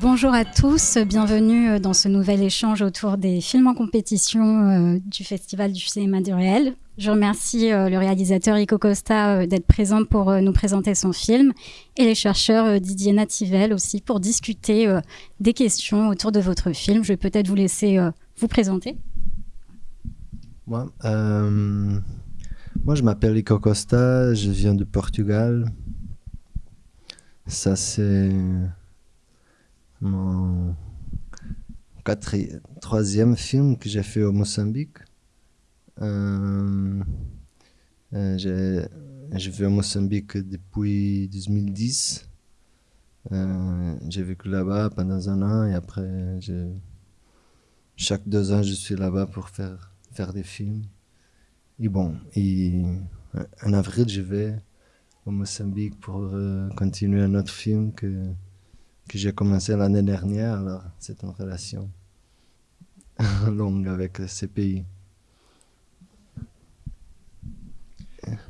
Bonjour à tous, bienvenue dans ce nouvel échange autour des films en compétition du Festival du cinéma du réel. Je remercie le réalisateur Ico Costa d'être présent pour nous présenter son film et les chercheurs Didier Nativel aussi pour discuter des questions autour de votre film. Je vais peut-être vous laisser vous présenter. Moi, moi je m'appelle Ico Costa, je viens de Portugal. Ça c'est mon troisième film que j'ai fait au Mozambique. Euh, euh, je vis au Mozambique depuis 2010. Euh, j'ai vécu là-bas pendant un an et après, chaque deux ans, je suis là-bas pour faire, faire des films. Et bon, et en avril, je vais au Mozambique pour continuer un autre film que que j'ai commencé l'année dernière. Alors, c'est une relation longue avec ces pays.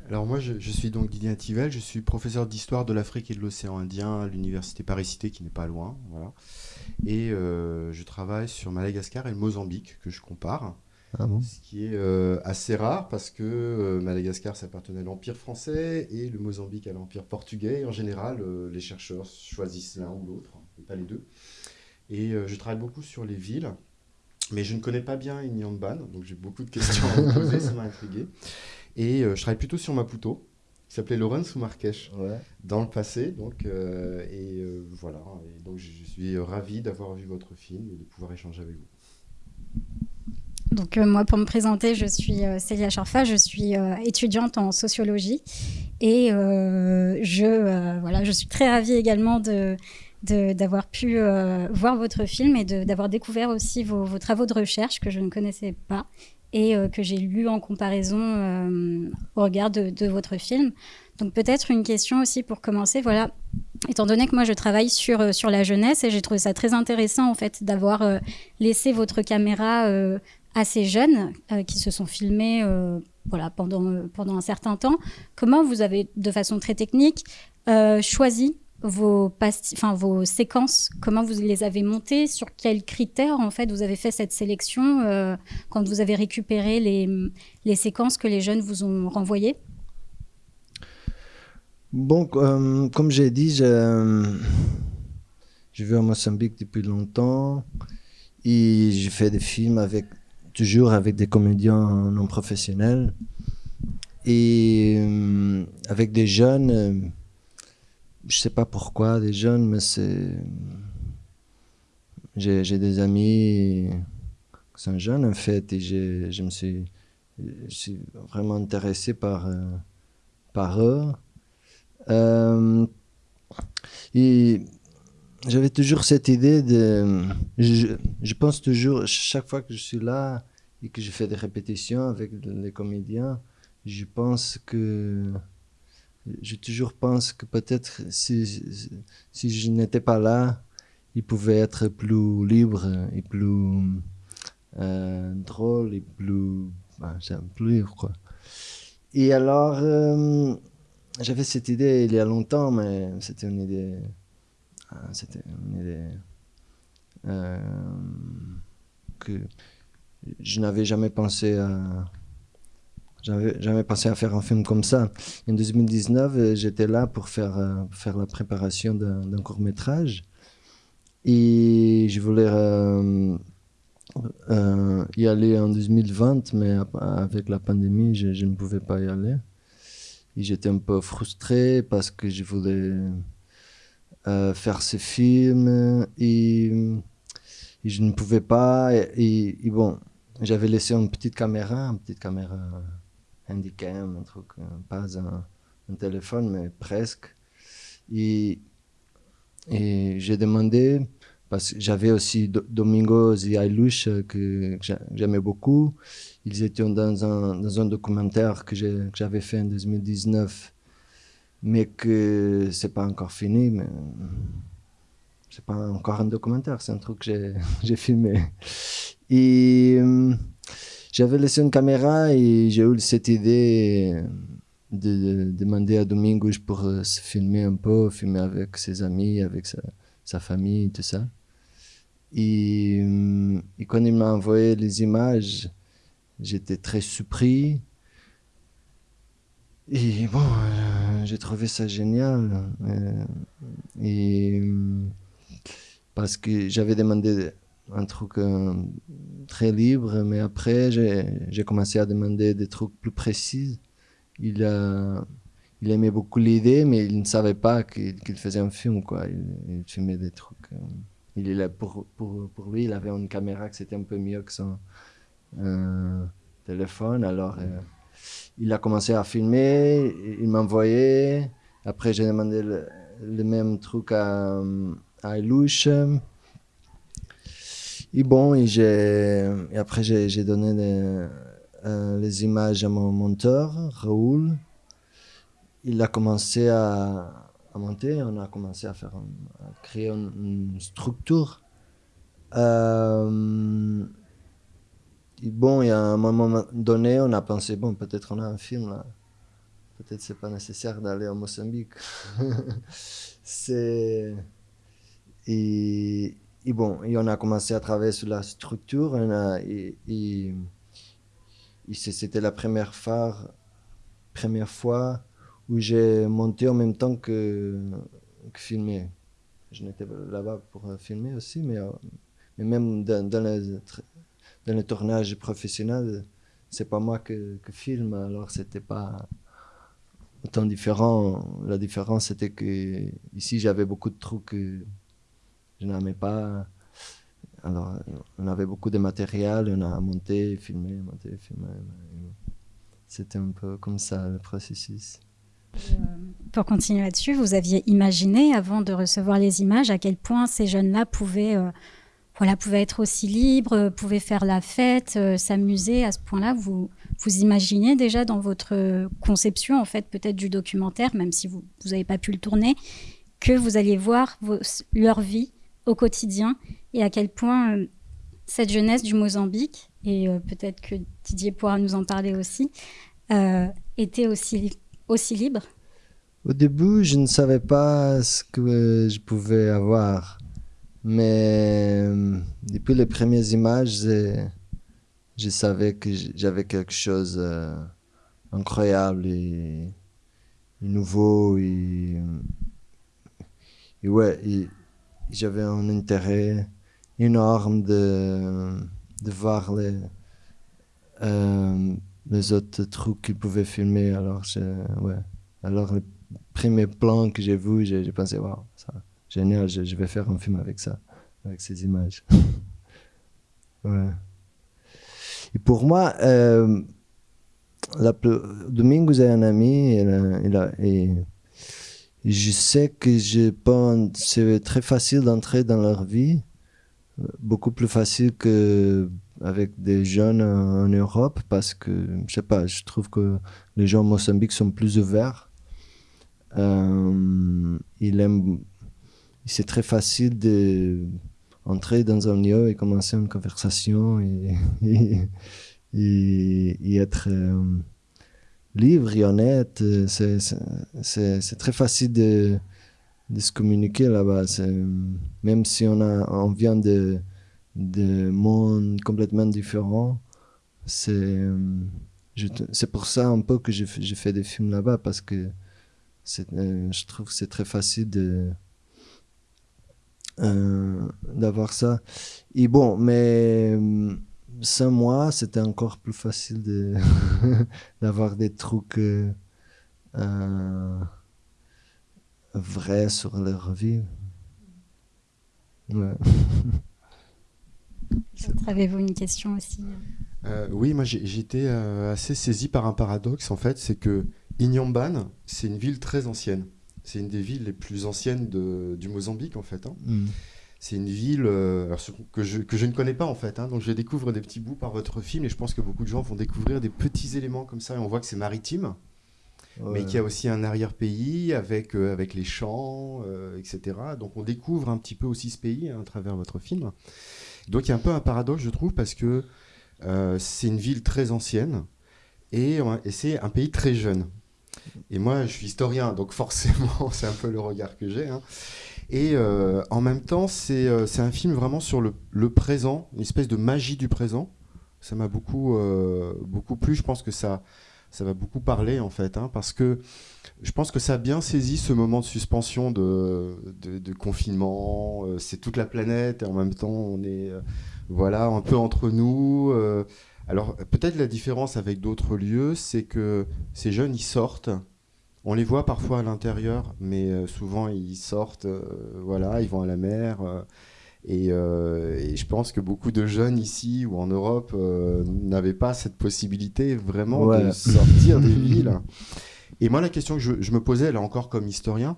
Alors moi, je, suis donc Didier Tivel, je suis professeur d'histoire de l'Afrique et de l'océan Indien à l'université Paris-Cité, qui n'est pas loin. Voilà. Et euh, je travaille sur Madagascar et le Mozambique, que je compare. Ah ce qui est euh, assez rare parce que euh, Madagascar, ça appartenait à l'Empire français et le Mozambique à l'Empire portugais. Et en général, euh, les chercheurs choisissent l'un ou l'autre, et pas les deux. Et je travaille beaucoup sur les villes, mais je ne connais pas bien Inyamban, donc j'ai beaucoup de questions à me poser, ça m'a intrigué. Et je travaille plutôt sur Maputo, qui s'appelait Lawrence ou Marrakech dans le passé. Donc, et voilà, et donc je suis ravi d'avoir vu votre film et de pouvoir échanger avec vous. Donc euh, moi, pour me présenter, je suis euh, Célia Charfa, je suis euh, étudiante en sociologie et je, voilà, je suis très ravie également de d'avoir pu voir votre film et d'avoir découvert aussi vos, vos, travaux de recherche que je ne connaissais pas et que j'ai lu en comparaison au regard de, de, votre film. Donc peut-être une question aussi pour commencer, voilà, étant donné que moi je travaille sur, sur la jeunesse et j'ai trouvé ça très intéressant en fait d'avoir laissé votre caméra assez jeunes euh, qui se sont filmés euh, voilà, pendant, pendant un certain temps. Comment vous avez, de façon très technique, euh, choisi vos, séquences? Comment vous les avez montées? Sur quels critères, en fait, vous avez fait cette sélection quand vous avez récupéré les, les séquences que les jeunes vous ont renvoyées? Bon, comme j'ai dit, je, je vis à Mozambique depuis longtemps et j'ai fait des films avec toujours avec des comédiens non professionnels et euh, avec des jeunes. Euh, je sais pas pourquoi des jeunes, mais c'est j'ai des amis qui sont jeunes en fait et je me suis, vraiment intéressé par euh, par eux. et j'avais toujours cette idée de. Je, pense toujours, chaque fois que je suis là et que je fais des répétitions avec les comédiens, je pense que. Je toujours pense que peut-être si, si je n'étais pas là, il pouvait être plus libre et plus euh, drôle et plus. Ben, plus libre, quoi. Et alors, euh, j'avais cette idée il y a longtemps, mais c'était une idée ah, c'était une idée euh, que je n'avais jamais pensé à. Jamais pensé à faire un film comme ça. En 2019, j'étais là pour faire, euh, faire la préparation d'un court métrage. Et je voulais euh, y aller en 2020, mais avec la pandémie, je, ne pouvais pas y aller. Et j'étais un peu frustré parce que je voulais euh, faire ce film et, je ne pouvais pas. Et, bon, j'avais laissé une petite caméra, une petite caméra handicam, un truc, euh, pas un, téléphone, mais presque. Et, j'ai demandé, parce que j'avais aussi Domingos et Ailush que, j'aimais beaucoup. Ils étaient dans un, dans un documentaire que j'avais fait en 2019 mais que c'est pas encore fini, mais c'est pas encore un documentaire, c'est un truc que j'ai filmé. Et euh, j'avais laissé une caméra et j'ai eu cette idée de, demander à Domingos pour se filmer un peu, filmer avec ses amis, avec sa, famille, tout ça. Et, et quand il m'a envoyé les images, j'étais très surpris. Et bon, euh, j'ai trouvé ça génial. Euh, et parce que j'avais demandé un truc euh, très libre, mais après j'ai commencé à demander des trucs plus précis. Il, il aimait beaucoup l'idée, mais il ne savait pas qu'il faisait un film. Quoi. Il, filmait des trucs. il est là pour, pour, pour, lui, il avait une caméra qui c'était un peu mieux que son téléphone. Alors il a commencé à filmer, il m'envoyait. Après, j'ai demandé le, même truc à, à Ilouche. Et bon, et, et après, j'ai donné les, euh, les, images à mon monteur, Raoul. Il a commencé à, à monter, on a commencé à, faire, à créer une, structure. Euh, bon, il y un moment donné, on a pensé, bon, peut-être on a un film là. Peut-être c'est pas nécessaire d'aller au Mozambique. c'est. Et, bon, et on a commencé à travailler sur la structure. et, et, c'était la première fois, où j'ai monté en même temps que, que filmer. Je n'étais là-bas pour filmer aussi, mais, euh, mais même dans, dans les dans le tournage professionnel, c'est pas moi que, que filme, alors c'était pas autant différent. La différence, c'était que ici, j'avais beaucoup de trucs que je n'aimais pas. Alors, on avait beaucoup de matériel, on a monté, filmé, monté, filmé. C'était un peu comme ça le processus. Euh, pour continuer là-dessus, vous aviez imaginé, avant de recevoir les images, à quel point ces jeunes-là pouvaient euh, voilà, pouvait être aussi libre, euh, pouvait faire la fête, euh, s'amuser à ce point-là? Vous, vous imaginez déjà dans votre conception, en fait, peut-être du documentaire, même si vous n'avez pas pu le tourner, que vous alliez voir leur vie au quotidien et à quel point euh, cette jeunesse du Mozambique, et peut-être que Didier pourra nous en parler aussi, était aussi, aussi libre? Au début, je ne savais pas ce que je pouvais avoir. Mais euh, depuis les premières images, je, savais que j'avais quelque chose d'incroyable euh, et, nouveau. Et, ouais, j'avais un intérêt énorme de, voir les, euh, les autres trucs qu'ils pouvaient filmer. Alors, ouais. Alors, le premier plan que j'ai vu, j'ai pensé, waouh, ça génial, je, vais faire un film avec ça, avec ces images. ouais. Et pour moi, euh, la, Domingos un ami et, je sais que je pense c'est très facile d'entrer dans leur vie, beaucoup plus facile que avec des jeunes en Europe parce que je sais pas, je trouve que les gens au Mozambique sont plus ouverts. Euh, ils aiment c'est très facile d'entrer dans un lieu et commencer une conversation et, et, être euh, libre et honnête. C'est très facile de, se communiquer là-bas. Même si on, a, on vient de, de mondes complètement différents, c'est c'est pour ça un peu que j'ai fait des films là-bas parce que euh, je trouve que c'est très facile de euh, d'avoir ça. Et bon, mais euh, sans moi, c'était encore plus facile de d'avoir des trucs euh, vrais sur leur vie. Ouais. Avez-vous une question aussi? Oui, moi j'étais assez saisi par un paradoxe en fait, c'est que Inyamban, c'est une ville très ancienne. C'est une des villes les plus anciennes du Mozambique, en fait. Hein. Mm. C'est une ville euh, que, je, que, je, ne connais pas, en fait. Hein. Donc, je découvre des petits bouts par votre film et je pense que beaucoup de gens vont découvrir des petits éléments comme ça. Et on voit que c'est maritime, mais qu'il y a aussi un arrière-pays avec, euh, avec les champs, euh, etc. Donc, on découvre un petit peu aussi ce pays hein, à travers votre film. Donc, il y a un peu un paradoxe, je trouve, parce que c'est une ville très ancienne et c'est un pays très jeune. Et moi, je suis historien, donc forcément, c'est un peu le regard que j'ai. Hein. Et euh, en même temps, c'est euh, c'est un film vraiment sur le, le présent, une espèce de magie du présent. Ça m'a beaucoup, euh, beaucoup plu. Je pense que ça, ça va beaucoup parler en fait, hein, parce que je pense que ça a bien saisi ce moment de suspension de, de, confinement. C'est toute la planète et en même temps on est voilà un peu entre nous. alors peut-être la différence avec d'autres lieux, c'est que ces jeunes ils sortent. On les voit parfois à l'intérieur, mais euh, souvent ils sortent, euh, voilà, ils vont à la mer. euh, et, euh, et je pense que beaucoup de jeunes ici ou en Europe euh, n'avaient pas cette possibilité vraiment de sortir des villes. Et moi, la question que je, je me posais, là encore comme historien,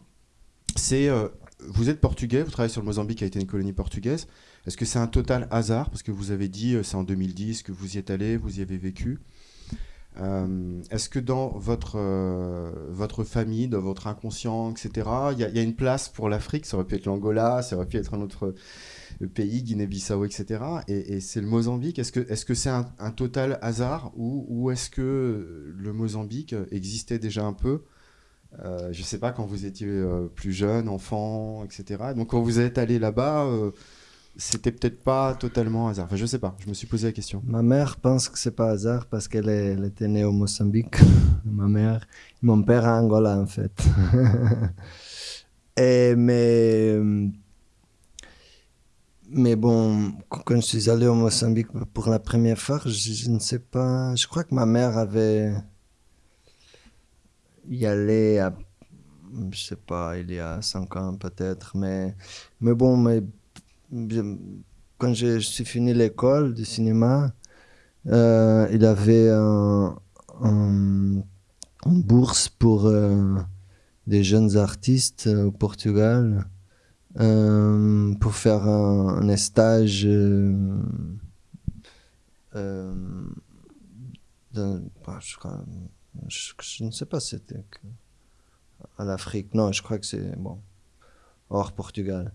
c'est euh, vous êtes portugais, vous travaillez sur le Mozambique qui a été une colonie portugaise. Est-ce que c'est un total hasard? Parce que vous avez dit, c'est en 2010 que vous y êtes allé, vous y avez vécu. Euh, Est-ce que dans votre, euh, votre famille, dans votre inconscient, etc., il y, a- une place pour l'Afrique? Ça aurait pu être l'Angola, ça aurait pu être un autre pays, Guinée-Bissau, etc. Et, c'est le Mozambique. Est-ce que c'est un, total hasard ou, est-ce que le Mozambique existait déjà un peu? Euh, Je ne sais pas quand vous étiez euh, plus jeune, enfant, etc. Donc quand vous êtes allé là-bas, euh, c'était peut-être pas totalement hasard. Enfin, je sais pas. Je me suis posé la question. Ma mère pense que c'est pas hasard parce qu'elle était née au Mozambique, ma mère. Mon père à Angola, en fait. Et, mais, mais bon, quand je suis allé au Mozambique pour la première fois, je, ne sais pas, je crois que ma mère avait y allé à, je sais pas, il y a cinq ans peut-être, mais, mais bon, mais quand je, suis fini l'école de cinéma, euh, il avait un, un- une bourse pour euh, des jeunes artistes euh, au Portugal euh, pour faire un, stage bah, je, ne sais pas c'était à l'Afrique. Non, je crois que c'est bon hors Portugal.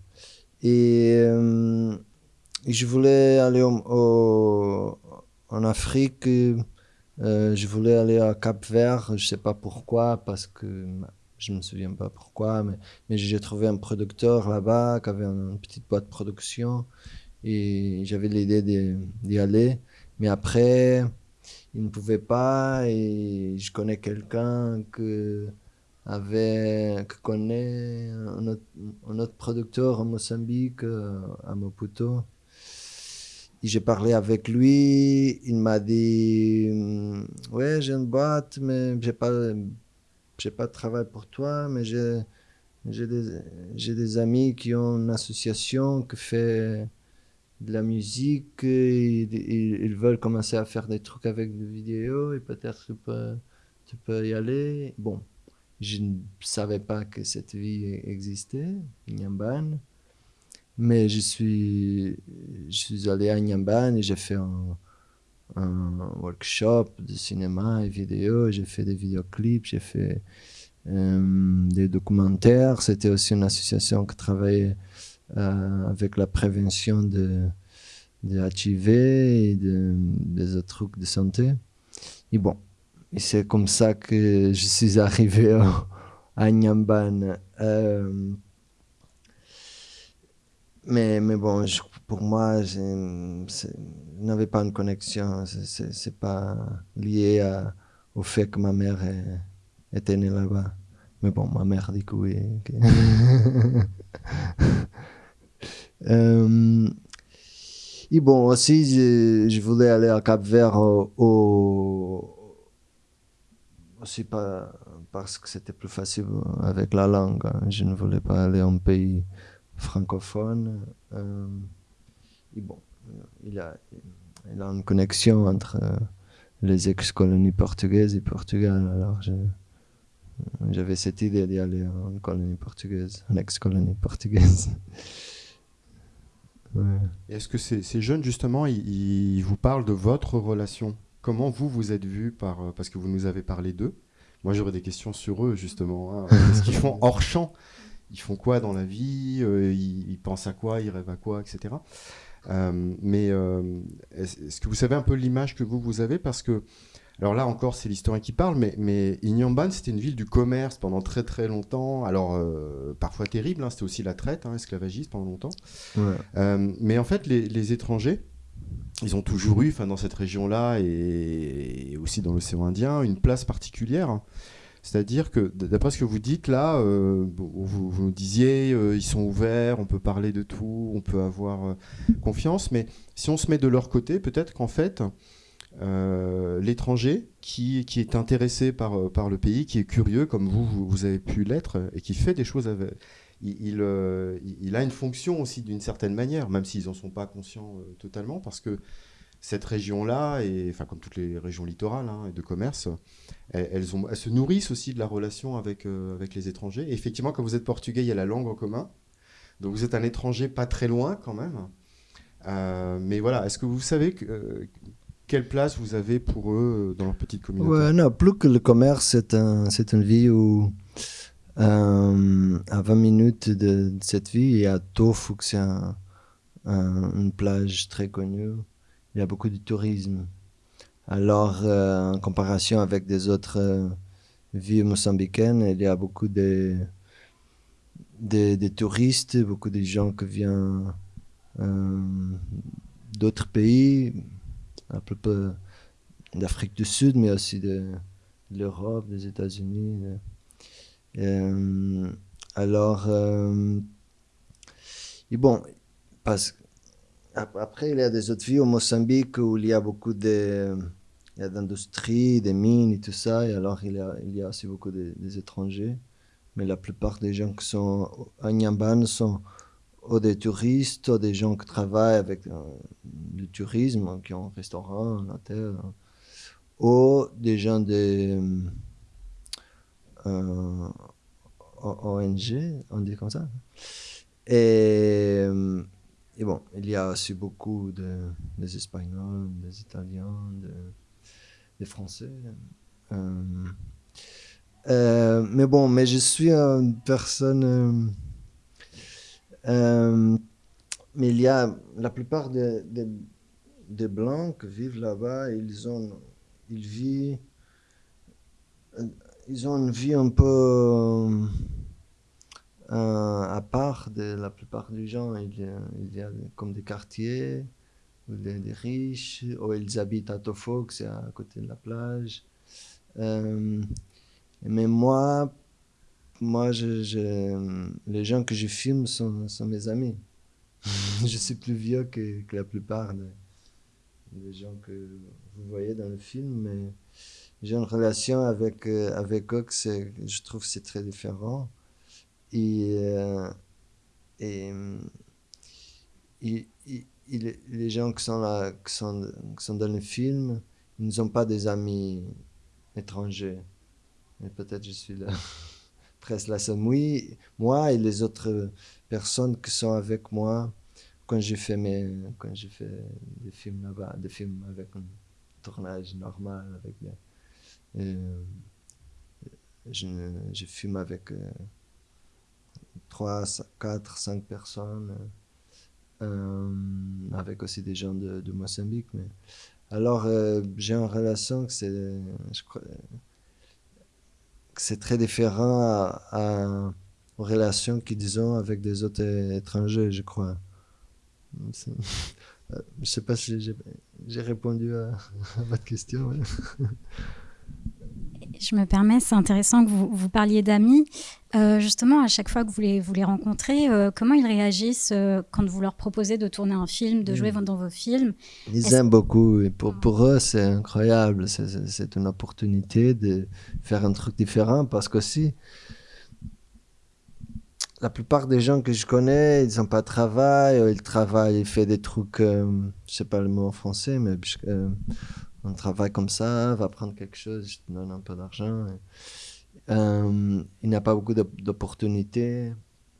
Et euh, je voulais aller au- en Afrique. euh, je voulais aller à Cap Vert. Je sais pas pourquoi, parce que je me souviens pas pourquoi, mais, mais j'ai trouvé un producteur là-bas qui avait une petite boîte de production et j'avais l'idée d'y aller. Mais après, il ne pouvait pas et je connais quelqu'un que que connaît un autre, un autre producteur en Mozambique, euh, à Maputo. Et j'ai parlé avec lui, il m'a dit hum, Ouais, j'ai une boîte, mais j'ai pas, pas de travail pour toi, mais j'ai, des, des amis qui ont une association qui fait de la musique, et ils veulent commencer à faire des trucs avec des vidéos, et peut-être tu peux, tu peux y aller. Bon, je ne savais pas que cette vie existait, Nyamban. Mais je suis, allé à Nyamban et j'ai fait un, workshop de cinéma et vidéo. J'ai fait des vidéoclips, j'ai fait euh, des documentaires. C'était aussi une association qui travaillait euh, avec la prévention de, de HIV et de, des autres trucs de santé. Et bon, et c'est comme ça que je suis arrivé à, à Nyamban. Euh, mais, mais bon, je- pour moi, je n'avais pas une connexion. C'est- pas lié à- au fait que ma mère est- était née là-bas. Mais bon, ma mère dit que oui. que- Euh, et bon, aussi, je, je voulais aller à Cap Vert au, au- aussi pas parce que c'était plus facile avec la langue. hein. Je ne voulais pas aller en pays francophone. Euh, et bon, il a, il a une connexion entre euh, les ex-colonies portugaises et Portugal. Alors, j'avais cette idée d'y aller en colonie portugaise, ex-colonie portugaise. Est-ce que ces, jeunes, justement, ils vous parlent de votre relation? Comment vous, vous êtes vu par... euh, Parce que vous nous avez parlé d'eux. Moi, j'aurais des questions sur eux, justement. hein. Qu'est-ce qu'ils font hors champ? Ils font quoi dans la vie? Euh, ils, ils pensent à quoi? Ils rêvent à quoi? Etc. Euh, mais euh, est-ce que vous savez un peu l'image que vous, vous avez? Parce que Alors là encore, c'est l'historien qui parle, mais, mais Inyamban, c'était une ville du commerce pendant très très longtemps. Alors euh, parfois terrible, hein, c'était aussi la traite, hein, esclavagiste pendant longtemps. Mais en fait, les, étrangers, ils ont toujours eu, dans cette région-là et, aussi dans l'océan Indien, une place particulière. C'est-à-dire que, d'après ce que vous dites là, euh, vous, vous, disiez, ils sont ouverts, on peut parler de tout, on peut avoir confiance, mais si on se met de leur côté, peut-être qu'en fait, euh, l'étranger qui, qui, est intéressé par, euh, par le pays, qui est curieux comme vous, vous, avez pu l'être, et qui fait des choses avec... Il, euh, il, a une fonction aussi d'une certaine manière, même s'ils n'en sont pas conscients totalement, parce que cette région-là, enfin comme toutes les régions littorales hein, et de commerce, elles, se nourrissent aussi de la relation avec, avec les étrangers. Et effectivement, quand vous êtes portugais, il y a la langue en commun. Donc vous êtes un étranger pas très loin quand même. mais voilà, est-ce que vous savez que, quelle place vous avez pour eux euh, dans leur petite communauté? Non, plus que le commerce, c'est une vie où, euh, à 20 minutes de, cette vie, il y a Tofu, c'est un, une plage très connue. Il y a beaucoup de tourisme. Alors, euh, en comparaison avec des autres villes mozambicaines, il y a beaucoup de, de, touristes, beaucoup de gens qui viennent d'autres pays un peu d'Afrique du Sud, mais aussi de, l'Europe, des États-Unis. Euh, alors, euh, et bon, parce, après, il y a des autres villes au Mozambique où il y a beaucoup de, d'industrie, des mines et tout ça, et alors il y a, il y a aussi beaucoup de, des étrangers. Mais la plupart des gens qui sont à Nyamban sont ou des touristes, ou des gens qui travaillent avec euh, le tourisme, qui ont un restaurant, un hôtel, ou des gens de euh, ONG, on dit comme ça. Et, et, bon, il y a aussi beaucoup de, des Espagnols, des Italiens, des Français. Euh, mais bon, mais je suis une personne euh, mais il y a la plupart des, des, blancs qui vivent là-bas, ils ont, ils vivent, ils ont une vie un peu euh, à part de la plupart des gens. Il y a, y a comme des quartiers où il y a des riches, où ils habitent à Tofok, c'est à côté de la plage. Euh, mais moi, moi, les gens que je filme sont, mes amis. je suis plus vieux que, que la plupart des, gens que vous voyez dans le film, j'ai une relation avec, euh, avec eux je trouve c'est très différent. Et, euh, et, les gens qui sont là, qui sont, qui sont dans le film, ils ne sont pas des amis étrangers. Mais peut-être je suis là. presque la oui, moi et les autres personnes qui sont avec moi quand j'ai fait mes quand j'ai fait des films là-bas des films avec un tournage normal avec euh, je, je filme avec euh, trois, quatre, cinq personnes, euh, avec aussi des gens de, de Mozambique. Mais... Alors, j'ai une relation que c'est, je crois, c'est très différent à, aux relations qu'ils ont avec des autres étrangers, je crois. Je sais pas si j'ai répondu à, votre question. Je me permets, c'est intéressant que vous, vous parliez d'amis. Euh, justement, à chaque fois que vous les, vous les rencontrez, euh, comment ils réagissent euh, quand vous leur proposez de tourner un film, de jouer mm. dans vos films? Ils aiment beaucoup. Et pour, pour eux, c'est incroyable. C'est une opportunité de faire un truc différent parce que si la plupart des gens que je connais, ils n'ont pas de travail, ils travaillent, ils font des trucs, je sais pas le mot en français, mais on travaille comme ça, va prendre quelque chose, je te donne un peu d'argent. Euh, il n'y a pas beaucoup d'opportunités,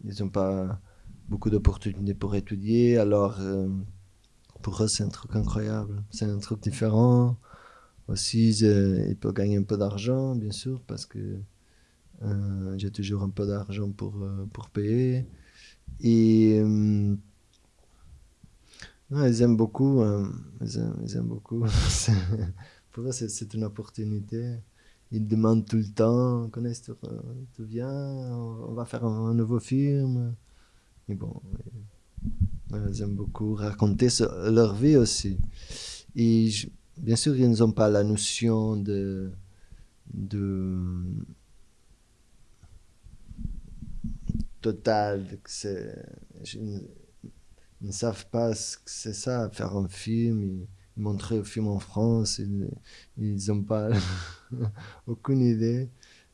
ils n'ont pas beaucoup d'opportunités pour étudier, alors euh, pour eux c'est un truc incroyable, c'est un truc différent. Aussi, ils peuvent gagner un peu d'argent, bien sûr, parce que euh, j'ai toujours un peu d'argent pour, pour payer. Et ils aiment beaucoup. Hein. Ils, aiment, beaucoup. pour eux, c'est une opportunité. Ils demandent tout le temps, connaissent tu, tu viens, on va faire un, nouveau film. Mais bon, ils aiment beaucoup raconter leur vie aussi. Et bien sûr, ils n'ont pas la notion de, de total, ils, ne savent pas ce que c'est ça, faire un film, ils, montrer un film en France, ils n'ont pas aucune idée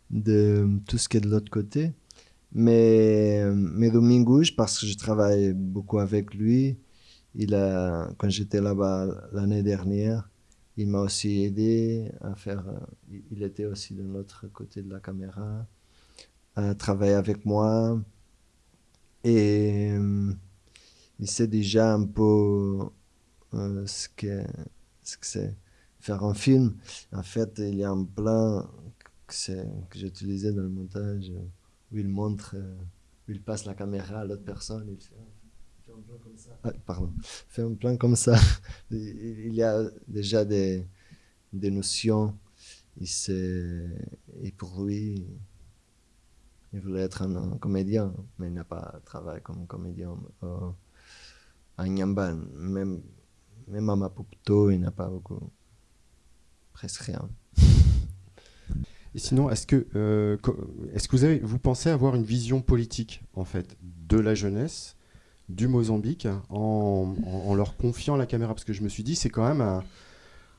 de tout ce qui est de l'autre côté. Mais, mais parce que je travaille beaucoup avec lui, il a, quand j'étais là-bas l'année dernière, il m'a aussi aidé à faire. Il était aussi de l'autre côté de la caméra, à travailler avec moi. Et euh, il sait déjà un peu euh, ce que ce que c'est faire un film. En fait, il y a un plan que, que j'utilisais dans le montage où il montre, euh, où il passe la caméra à l'autre personne. Il fait, un plan comme ça. Ah, pardon. Fait un plan comme ça. il y a déjà des, des notions. Il et pour lui, il voulait être un, comédien, mais il n'a pas travaillé comme comédien euh, à Nyamban. Même, même à Maputo, il n'a pas beaucoup. Presque rien. Et sinon, est-ce que, euh, est-ce que vous, avez, vous pensez avoir une vision politique, en fait, de la jeunesse du Mozambique en, en, leur confiant la caméra? Parce que je me suis dit, c'est quand même un,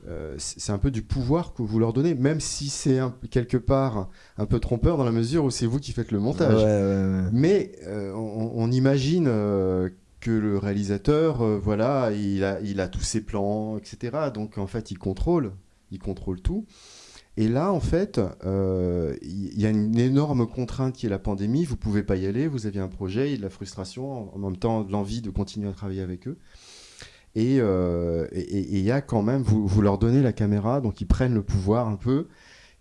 euh, c'est un peu du pouvoir que vous leur donnez, même si c'est quelque part un peu trompeur dans la mesure où c'est vous qui faites le montage. Mais euh, on, imagine euh, que le réalisateur, voilà, il a, il a tous ses plans, etc. Donc en fait, il contrôle, il contrôle tout. Et là, en fait, il y a une énorme contrainte qui est la pandémie. Vous pouvez pas y aller. Vous aviez un projet, il y a de la frustration, en même temps de l'envie de continuer à travailler avec eux. Euh, et il y a quand même, vous, vous, leur donnez la caméra, donc ils prennent le pouvoir un peu,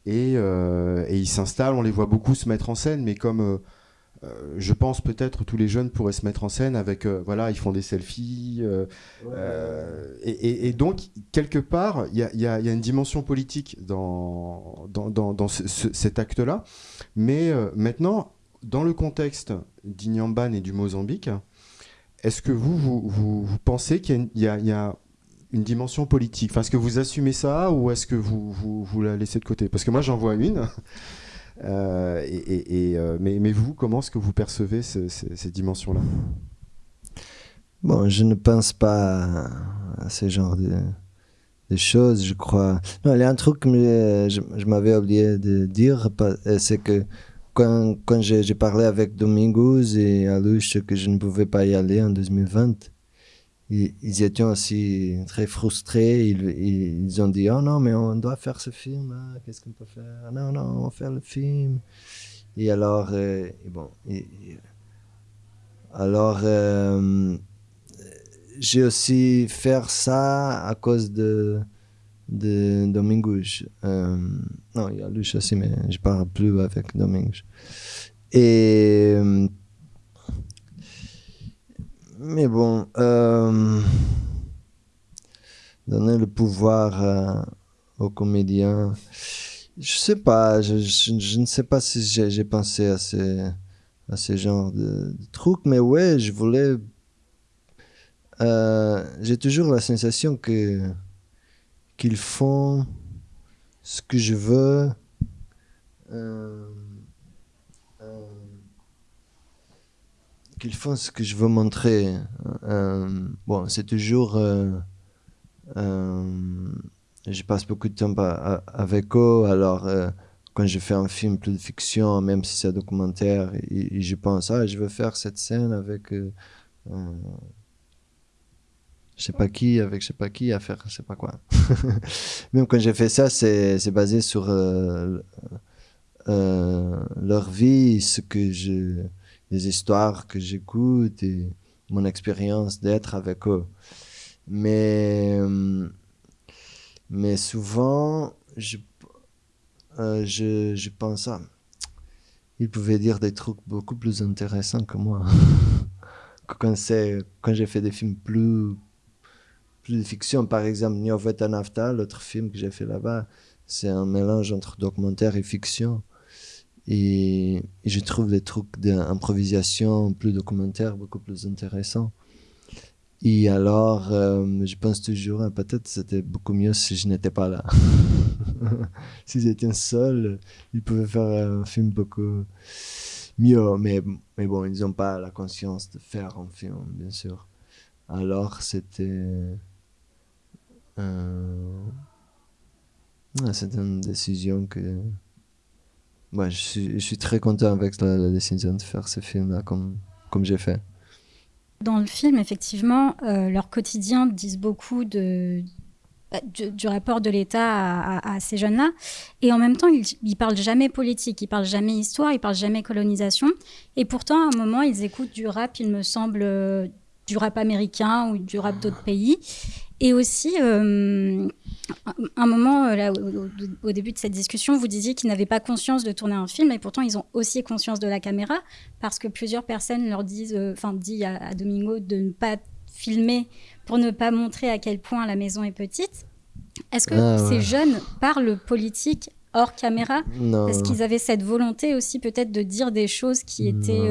et, euh, et ils s'installent, on les voit beaucoup se mettre en scène, mais comme euh, je pense peut-être tous les jeunes pourraient se mettre en scène avec, voilà, ils font des selfies, et, et, donc quelque part, il y a, y a, une dimension politique dans, dans, dans, dans cet acte-là, mais maintenant, dans le contexte d'Inyamban et du Mozambique, est-ce que vous, vous, pensez qu'il y, a une dimension politique? Enfin, Est-ce que vous assumez ça ou est-ce que vous, vous, la laissez de côté? Parce que moi, j'en vois une. Euh, et, euh, mais, vous, comment est-ce que vous percevez ces dimensions-là Bon, je ne pense pas à ce genre de, choses, je crois. Non, il y a un truc que je m'avais oublié de dire, c'est que quand, quand j'ai parlé avec Domingos et Aluche que je ne pouvais pas y aller en 2020, ils, étaient aussi très frustrés. Ils, ils, ont dit Oh non, mais on doit faire ce film. Hein. Qu'est-ce qu'on peut faire? Non, non, on va faire le film. Et alors, euh, bon, alors euh, j'ai aussi fait ça à cause de de Domingos. Euh, non, il y a Luche aussi, mais je parle plus avec Domingos. Et. Mais bon, euh, donner le pouvoir euh, aux comédiens, je sais pas, je, ne sais pas si j'ai pensé à ces, à ces genres de, de, trucs, mais ouais, je voulais. j'ai toujours la sensation que qu'ils font ce que je veux. Euh, euh, qu'ils font ce que je veux montrer. Euh, bon, c'est toujours. je passe beaucoup de temps avec eux, alors quand je fais un film plus de fiction, même si c'est un documentaire, je pense, ah, je veux faire cette scène avec je sais pas qui avec je sais pas qui à faire je sais pas quoi. Même quand j'ai fait ça, c'est basé sur euh, euh, leur vie, ce que je, les histoires que j'écoute et mon expérience d'être avec eux. Mais mais souvent je euh, je, je pense à ils pouvaient dire des trucs beaucoup plus intéressants que moi. quand quand j'ai fait des films plus plus de fiction. Par exemple, Nyoveta Nafta, l'autre film que j'ai fait là-bas, c'est un mélange entre documentaire et fiction. Et, je trouve les trucs d'improvisation plus documentaire beaucoup plus intéressants. Et alors, euh, je pense toujours, hein, peut-être c'était beaucoup mieux si je n'étais pas là. S'ils étaient seuls, ils pouvaient faire un film beaucoup mieux. Mais, mais bon, ils n'ont pas la conscience de faire un film, bien sûr. Alors, c'était. Euh, c'était une décision que. Ouais, je, suis, très content avec la, décision de faire ce film-là comme, comme j'ai fait. Dans le film, effectivement, euh, leur quotidien disent beaucoup de, bah, du, rapport de l'État à, ces jeunes-là. Et en même temps, ils, ne parlent jamais politique, ils parlent jamais histoire, ils parlent jamais colonisation. Et pourtant, à un moment, ils écoutent du rap, il me semble, euh, du rap américain ou du rap d'autres pays. Et aussi, euh, un moment, euh, là, au, début de cette discussion, vous disiez qu'ils n'avaient pas conscience de tourner un film, et pourtant ils ont aussi conscience de la caméra, parce que plusieurs personnes leur disent, euh, enfin, dit à, Domingo de ne pas filmer pour ne pas montrer à quel point la maison est petite. Est-ce que ah, ces jeunes parlent politique hors caméra? Est-ce qu'ils avaient cette volonté aussi peut-être de dire des choses qui étaient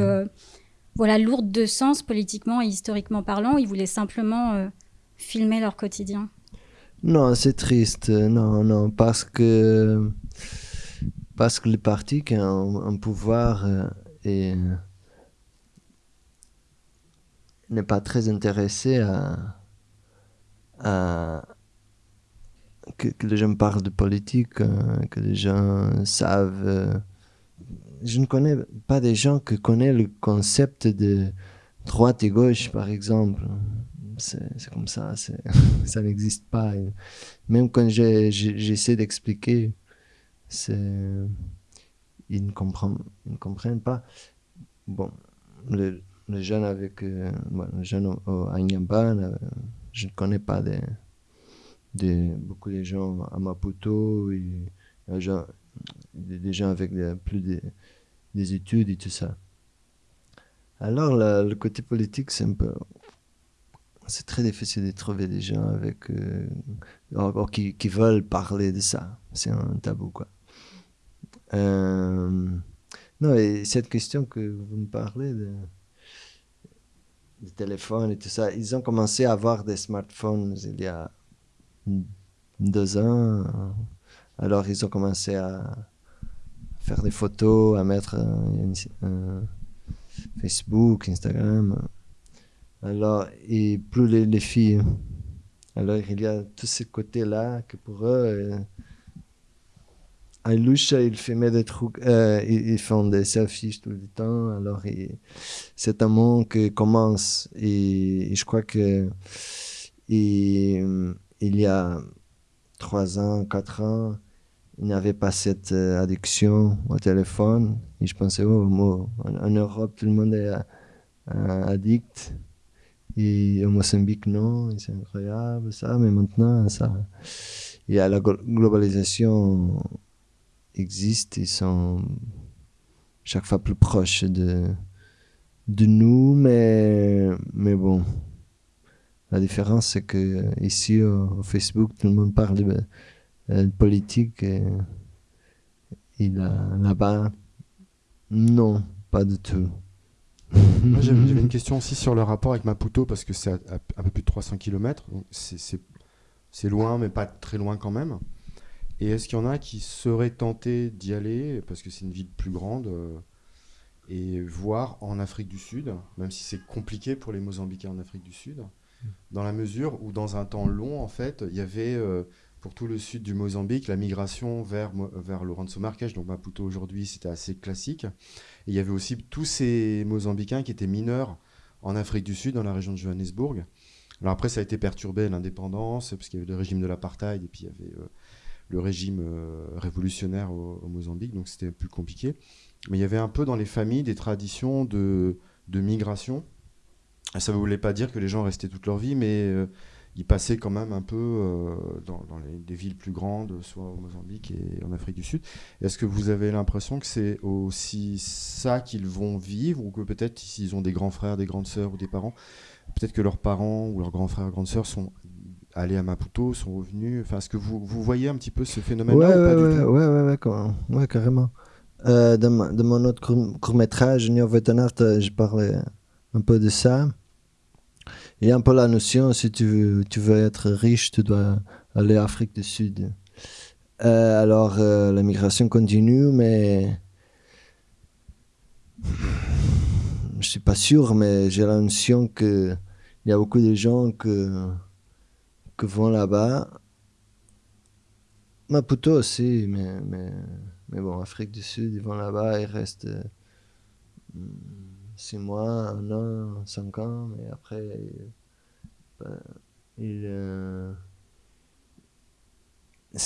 voilà, lourdes de sens politiquement et historiquement parlant Ils voulaient simplement filmer leur quotidien? Non, c'est triste. Non, non, parce que parce que les partis qui ont un pouvoir euh, n'est pas très intéressé à, à que, les gens parlent de politique, euh, que les gens savent. Euh, je ne connais pas des gens qui connaissent le concept de droite et gauche, par exemple c'est comme ça, ça n'existe pas. même quand j'essaie d'expliquer, ils ne comprennent, ils ne comprennent pas. Bon, les, jeunes avec euh, les jeunes au, à euh, je ne connais pas de, beaucoup de gens à Maputo, et, des, gens, des gens avec plus de, des études et tout ça. Alors, le côté politique, c'est un peu c'est très difficile de trouver des gens avec, euh, qui, qui, veulent parler de ça. C'est un tabou, quoi. Euh, non, et cette question que vous me parlez de, de téléphone et tout ça, ils ont commencé à avoir des smartphones il y a deux ans. Alors, ils ont commencé à faire des photos, à mettre Facebook, Instagram. Alors, et plus les, filles. Alors, il y a tous ces côtés-là que pour eux, euh, Ailusha, il euh, ils, font des selfies tout le temps. Alors, c'est un monde qui commence. Et, je crois que et, il y a trois ans, quatre ans, il n'y avait pas cette euh, addiction au téléphone. Et je pensais, oh, en, Europe, tout le monde est addict. Et au Mozambique, non, c'est incroyable, ça, mais maintenant, ça. Il y a la globalisation existe, ils sont chaque fois plus proches de, de nous, mais, mais bon. La différence, c'est que ici, au, Facebook, tout le monde parle de, euh, politique et, et là-bas, non, pas du tout. Moi, j'avais une question aussi sur le rapport avec Maputo, parce que c'est à, un peu plus de 300 km. C'est loin, mais pas très loin quand même. Et est-ce qu'il y en a qui seraient tentés d'y aller, parce que c'est une ville plus grande, euh, et voir en Afrique du Sud, même si c'est compliqué pour les Mozambicains en Afrique du Sud, dans la mesure où dans un temps long, en fait, il y avait euh, pour tout le sud du Mozambique, la migration vers, vers Lourenço Marques, donc Maputo aujourd'hui, c'était assez classique. Et il y avait aussi tous ces Mozambicains qui étaient mineurs en Afrique du Sud, dans la région de Johannesburg. Alors après, ça a été perturbé l'indépendance, parce qu'il y avait le régime de l'apartheid, et puis il y avait euh, le régime euh, révolutionnaire au, Mozambique, donc c'était plus compliqué. Mais il y avait un peu dans les familles des traditions de, de migration. Ça ne voulait pas dire que les gens restaient toute leur vie, mais euh, il passait quand même un peu euh, dans, les, des villes plus grandes, soit au Mozambique et en Afrique du Sud. Est-ce que vous avez l'impression que c'est aussi ça qu'ils vont vivre, ou que peut-être s'ils ont des grands frères, des grandes sœurs ou des parents, peut-être que leurs parents ou leurs grands frères, grandes sœurs sont allés à Maputo, sont revenus? Enfin, est-ce que vous, vous voyez un petit peu ce phénomène-là Ouais, ou ouais, ouais, carrément. Euh, dans, ma- dans mon autre court- court-métrage, Junior Vetonart, euh, je parlais un peu de ça. Il y a un peu la notion, si tu veux, être riche, tu dois aller en Afrique du Sud. Euh, alors, euh, la migration continue, mais je suis pas sûr, mais j'ai la notion que il y a beaucoup de gens que, vont là-bas Maputo aussi, mais, mais, bon, Afrique du Sud, ils vont là-bas, ils restent euh, six mois, un an, cinq ans, mais après, ils, ben, ils, euh,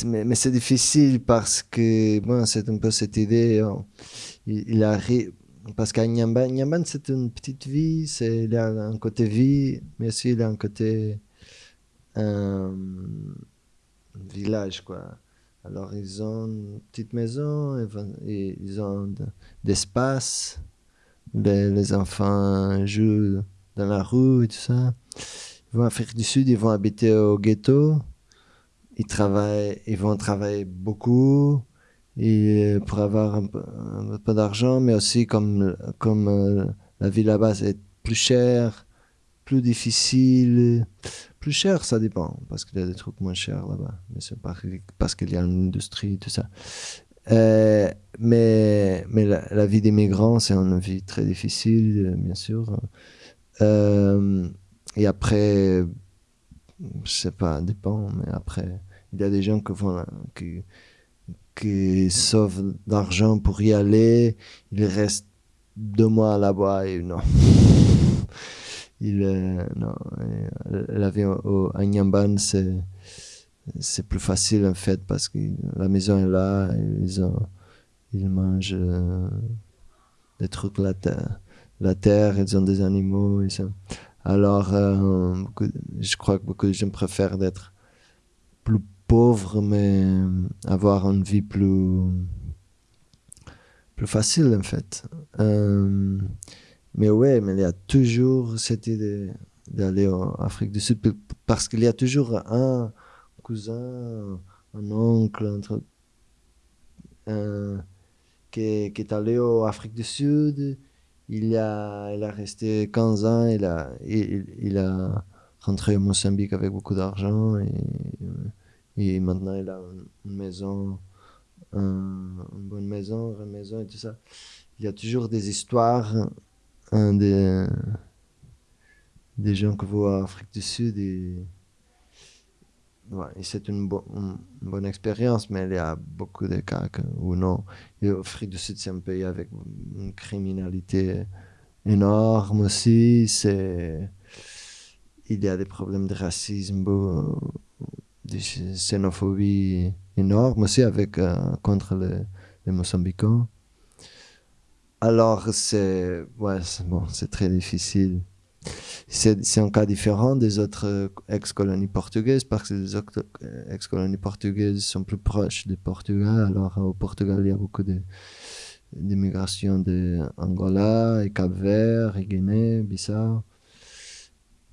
mais, mais c'est difficile parce que, bon, c'est un peu cette idée, on- il, il arrive, parce qu'à Nyamban, c'est une petite vie, c'est, il a un côté vie, mais aussi il a un côté euh, village, quoi. Alors, ils ont une petite maison, ils ont de- d'espace. Les, les enfants jouent dans la rue et tout ça. Ils vont en Afrique du Sud, ils vont habiter au ghetto. Ils, travaillent, ils vont travailler beaucoup et euh, pour avoir un peu, d'argent, mais aussi comme, comme euh, la vie là-bas c'est plus cher, plus difficile. Plus cher, ça dépend, parce qu'il y a des trucs moins chers là-bas. Mais c'est parce, qu'il y a une industrie, tout ça. Euh, mais mais la, vie des migrants, c'est une vie très difficile, bien sûr. Euh, et après, je sais pas, dépend, mais après, il y a des gens qui vont, qui, qui sauvent d'argent pour y aller. Ils restent deux mois là-bas et non. Il, euh, non, la vie au- à Nyamban, c'est, c'est plus facile en fait parce que la maison est là, ils, ont, ils mangent euh, des trucs la terre, la terre, ils ont des animaux. Ça. Alors, euh, je crois que beaucoup de gens préfèrent d'être plus pauvres, mais avoir une vie plus, plus facile en fait. Euh, mais ouais, mais il y a toujours cette idée d'aller en Afrique du Sud parce qu'il y a toujours un cousin, un oncle, un euh, qui, est, allé en Afrique du Sud. Il a, il a resté 15 ans, il a, il, il a rentré au Mozambique avec beaucoup d'argent et, et maintenant il a une, maison, un- une bonne maison, une maison et tout ça. Il y a toujours des histoires un des, des gens que vont en Afrique du Sud et, ouais, c'est une, bo- une bonne expérience, mais il y a beaucoup de cas où non. Et Afrique du Sud, c'est un pays avec une criminalité énorme aussi. Il y a des problèmes de racisme, beau- de xénophobie énorme aussi avec, euh, contre les, les Mozambicains. Alors, c'est ouais, bon, c'est très difficile. C'est un cas différent des autres euh, ex-colonies portugaises parce que les euh, ex-colonies portugaises sont plus proches du Portugal. Alors, au Portugal, il y a beaucoup de d'immigration de Angola et Cap-Vert et Guinée, Bissau.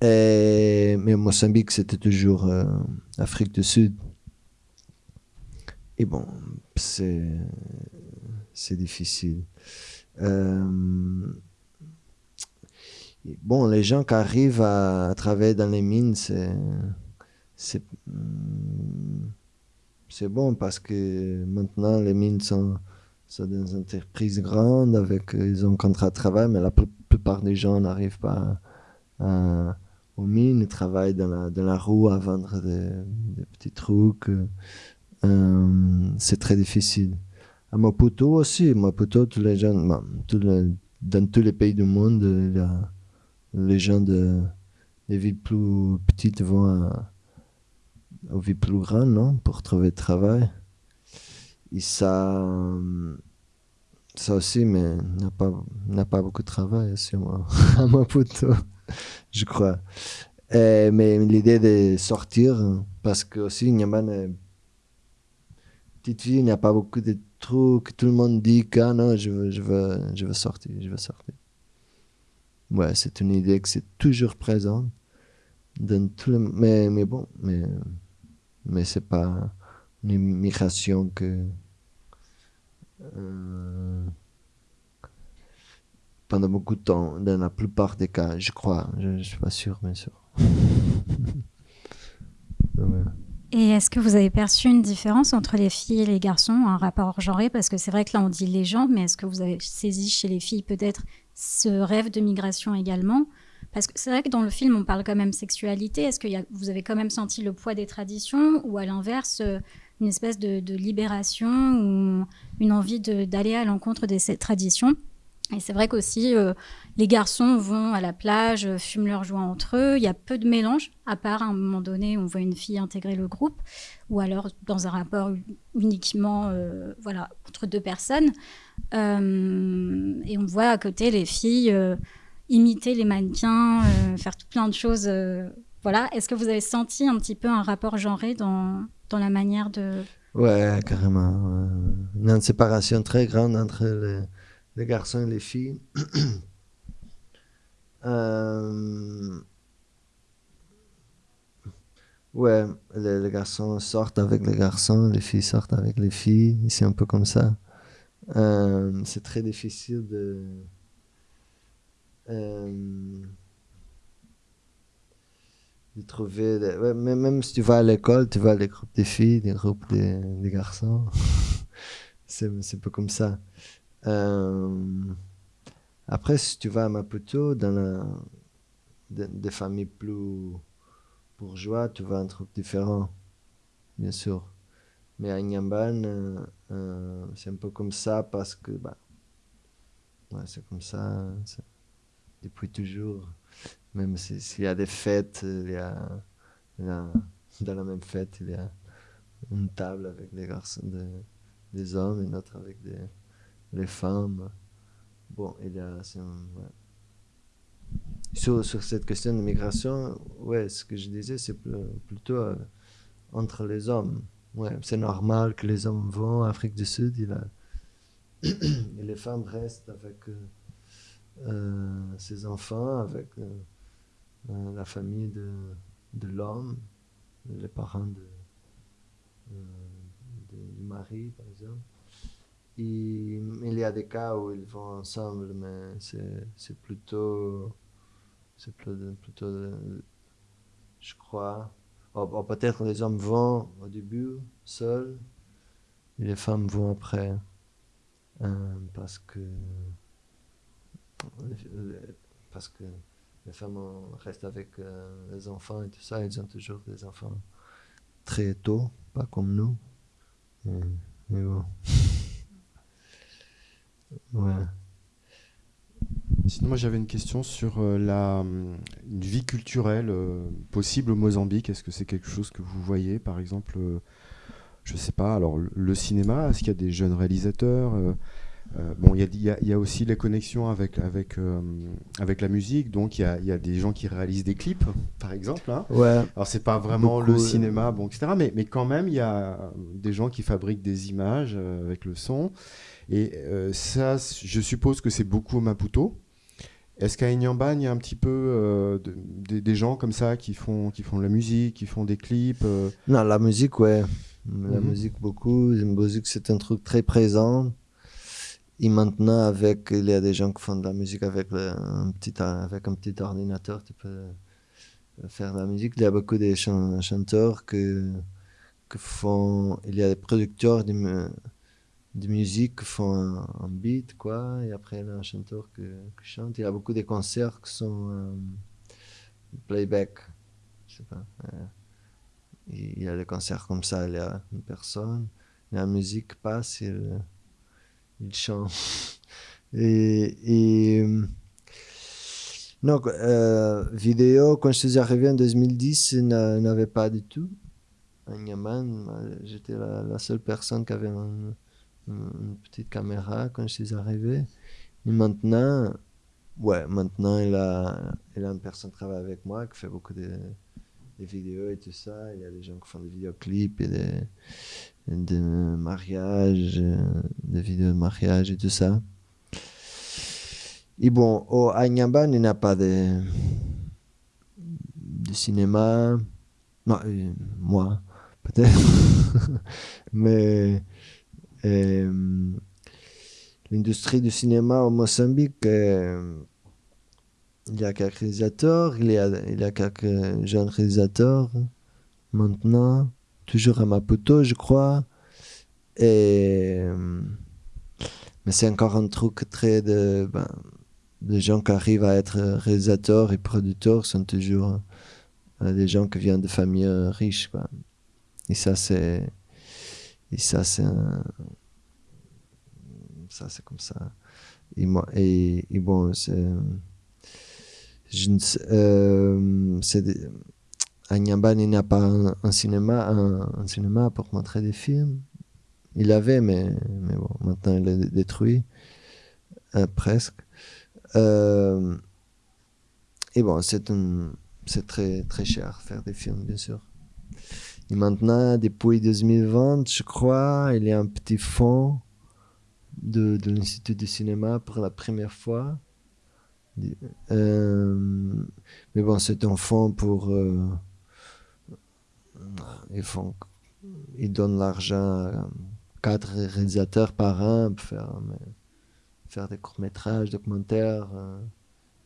Et, mais Mozambique, c'était toujours euh, Afrique du Sud. Et bon, c'est difficile. Euh, bon, les gens qui arrivent à, travailler dans les mines, c'est hum, c'est bon parce que maintenant les mines sont, sont des entreprises grandes avec ils ont un contrat de travail, mais la pl- plupart des gens n'arrivent pas aux mines, ils travaillent dans la, dans la rue à vendre des, petits trucs. Euh, c'est très difficile. À Maputo aussi, Maputo, tous les gens, dans tous les pays du monde, il y a- les gens de, des villes plus petites vont aux villes plus grandes, non, pour trouver du travail. Et ça, euh, ça aussi, mais il n'y a pas, il n'y a pas beaucoup de travail aussi moi, à Maputo, je crois. Et- mais l'idée de sortir, parce que aussi, Niamban est petite ville, il n'y a pas beaucoup de trucs. Tout le monde dit que ah non, je veux, je veux, je veux sortir, je veux sortir. Ouais, c'est une idée que c'est toujours présente. dans tout le, mais, mais bon, mais, mais c'est pas une immigration que. euh, pendant beaucoup de temps, dans la plupart des cas, je crois. Je, ne suis pas sûr, bien sûr. Et est-ce que vous avez perçu une différence entre les filles et les garçons, un rapport genré Parce que c'est vrai que là, on dit les gens, mais est-ce que vous avez saisi chez les filles peut-être ce rêve de migration également Parce que c'est vrai que dans le film, on parle quand même sexualité. Est-ce que vous avez quand même senti le poids des traditions ou à l'inverse, euh, une espèce de, de libération ou une envie d'aller à l'encontre de ces traditions? Et c'est vrai qu'aussi, euh, les garçons vont à la plage, euh, fument leurs joints entre eux. Il y a peu de mélange, à part à un moment donné, on voit une fille intégrer le groupe, ou alors dans un rapport uniquement euh, voilà, entre deux personnes. Et on voit à côté les filles imiter les mannequins, faire tout plein de choses. voilà. Est-ce que vous avez senti un petit peu un rapport genré dans, dans la manière de... Ouais, carrément. Une séparation très grande entre les, les garçons et les filles. Euh, Ouais, les, garçons sortent avec les garçons, les filles sortent avec les filles. C'est un peu comme ça. Euh, c'est très difficile de. euh, de trouver. des- même, si tu vas à l'école, tu vas les groupes des filles, des groupes des, des garçons. c'est un peu comme ça. Euh, après, si tu vas à Maputo, dans des, familles plus bourgeois, tu vas un truc différent, bien sûr. Mais à Nyamban, euh, euh, c'est un peu comme ça parce que, bah, c'est comme ça depuis toujours. Même si- s'il y a des fêtes, il y a, dans la même fête, il y a une table avec des garçons, des, des hommes, une autre avec des, les femmes. Bon, il y a. Sur, cette question de migration, ouais, ce que je disais, c'est pl- plutôt euh, entre les hommes. Ouais, c'est normal que les hommes vont en Afrique du Sud il et les femmes restent avec euh, euh, ses enfants, avec la famille de, l'homme, les parents de, de- du mari, par exemple. Il y a des cas où ils vont ensemble, mais c'est plutôt, c'est plutôt, euh, je crois, oh, oh, peut-être les hommes vont au début seuls, et les femmes vont après, euh, parce que, parce que les femmes restent avec euh, les enfants et tout ça, ils ont toujours des enfants très tôt, pas comme nous. Mais, mais bon. Ouais. Sinon, moi j'avais une question sur euh, la, hum, une vie culturelle euh, possible au Mozambique. Est-ce que c'est quelque chose que vous voyez, par exemple, euh, je sais pas, alors le, le cinéma, est-ce qu'il y a des jeunes réalisateurs euh, Bon, il y a, y y aussi les connexions avec, avec, euh, avec la musique, donc il y y a des gens qui réalisent des clips, par exemple. hein. Ouais, Alors c'est pas vraiment Beaucoup, le euh, cinéma, bon, etc. Mais, mais quand même, il y a des gens qui fabriquent des images euh, avec le son. Et ça, je suppose que c'est beaucoup au Maputo. Est-ce qu'à Inyamban, il y a un petit peu de- des- gens comme ça qui font, qui font de la musique, qui font des clips non, la musique, ouais. La Mhm. musique, beaucoup. La musique, c'est un truc très présent. Et maintenant, avec, il y a des gens qui font de la musique avec, un, petit, avec un petit ordinateur, tu peux faire de la musique. Il y a beaucoup de chan- chanteurs que, que font. Il y a des producteurs de, mu- de musique qui font un, beat, quoi. Et après, il y a un chanteur qui chante. Il y a beaucoup de concerts qui sont euh, playback. Je sais pas. euh, il y a des concerts comme ça, il y a une personne, la musique passe, chante. Et, et euh, non, euh, vidéo, quand je suis arrivé en 2010, il n'a- il n'avait pas du tout. À Niaman, j'étais la, seule personne qui avait un- une petite caméra quand je suis arrivé. Et maintenant, ouais, maintenant il a, il a une personne qui travaille avec moi, qui fait beaucoup de, vidéos et tout ça. Il y a des gens qui font des vidéoclips et des, des mariages, euh, des vidéos de mariage et tout ça. Et bon, au Agnaban, il n'y a pas de, de cinéma. Euh, moi, peut-être. Mais euh, l'industrie du cinéma au Mozambique, il y a quelques réalisateurs, il il y a quelques jeunes réalisateurs maintenant, toujours à Maputo, je crois. Mais c'est encore un truc très de. Ben, les gens qui arrivent à être réalisateurs et producteurs sont toujours euh, des gens qui viennent de familles euh, riches. Et ça, c'est. Et ça, c'est Ça, c'est comme ça. Et, moi, et, bon, c'est. Je ne sais. Euh, à Nyamban, il n'y a pas un, cinéma, un, cinéma pour montrer des films. Il avait, mais, mais bon, maintenant il est détruit. presque. Euh, et bon, c'est très, très cher faire des films, bien sûr. Et maintenant, depuis 2020, je crois, il y a un petit fonds de, de l'Institut du cinéma pour la première fois. Euh, mais bon, c'est un fonds pour. Euh, ils, font, ils donnent l'argent à quatre réalisateurs par an pour faire faire des courts-métrages, documentaires, euh,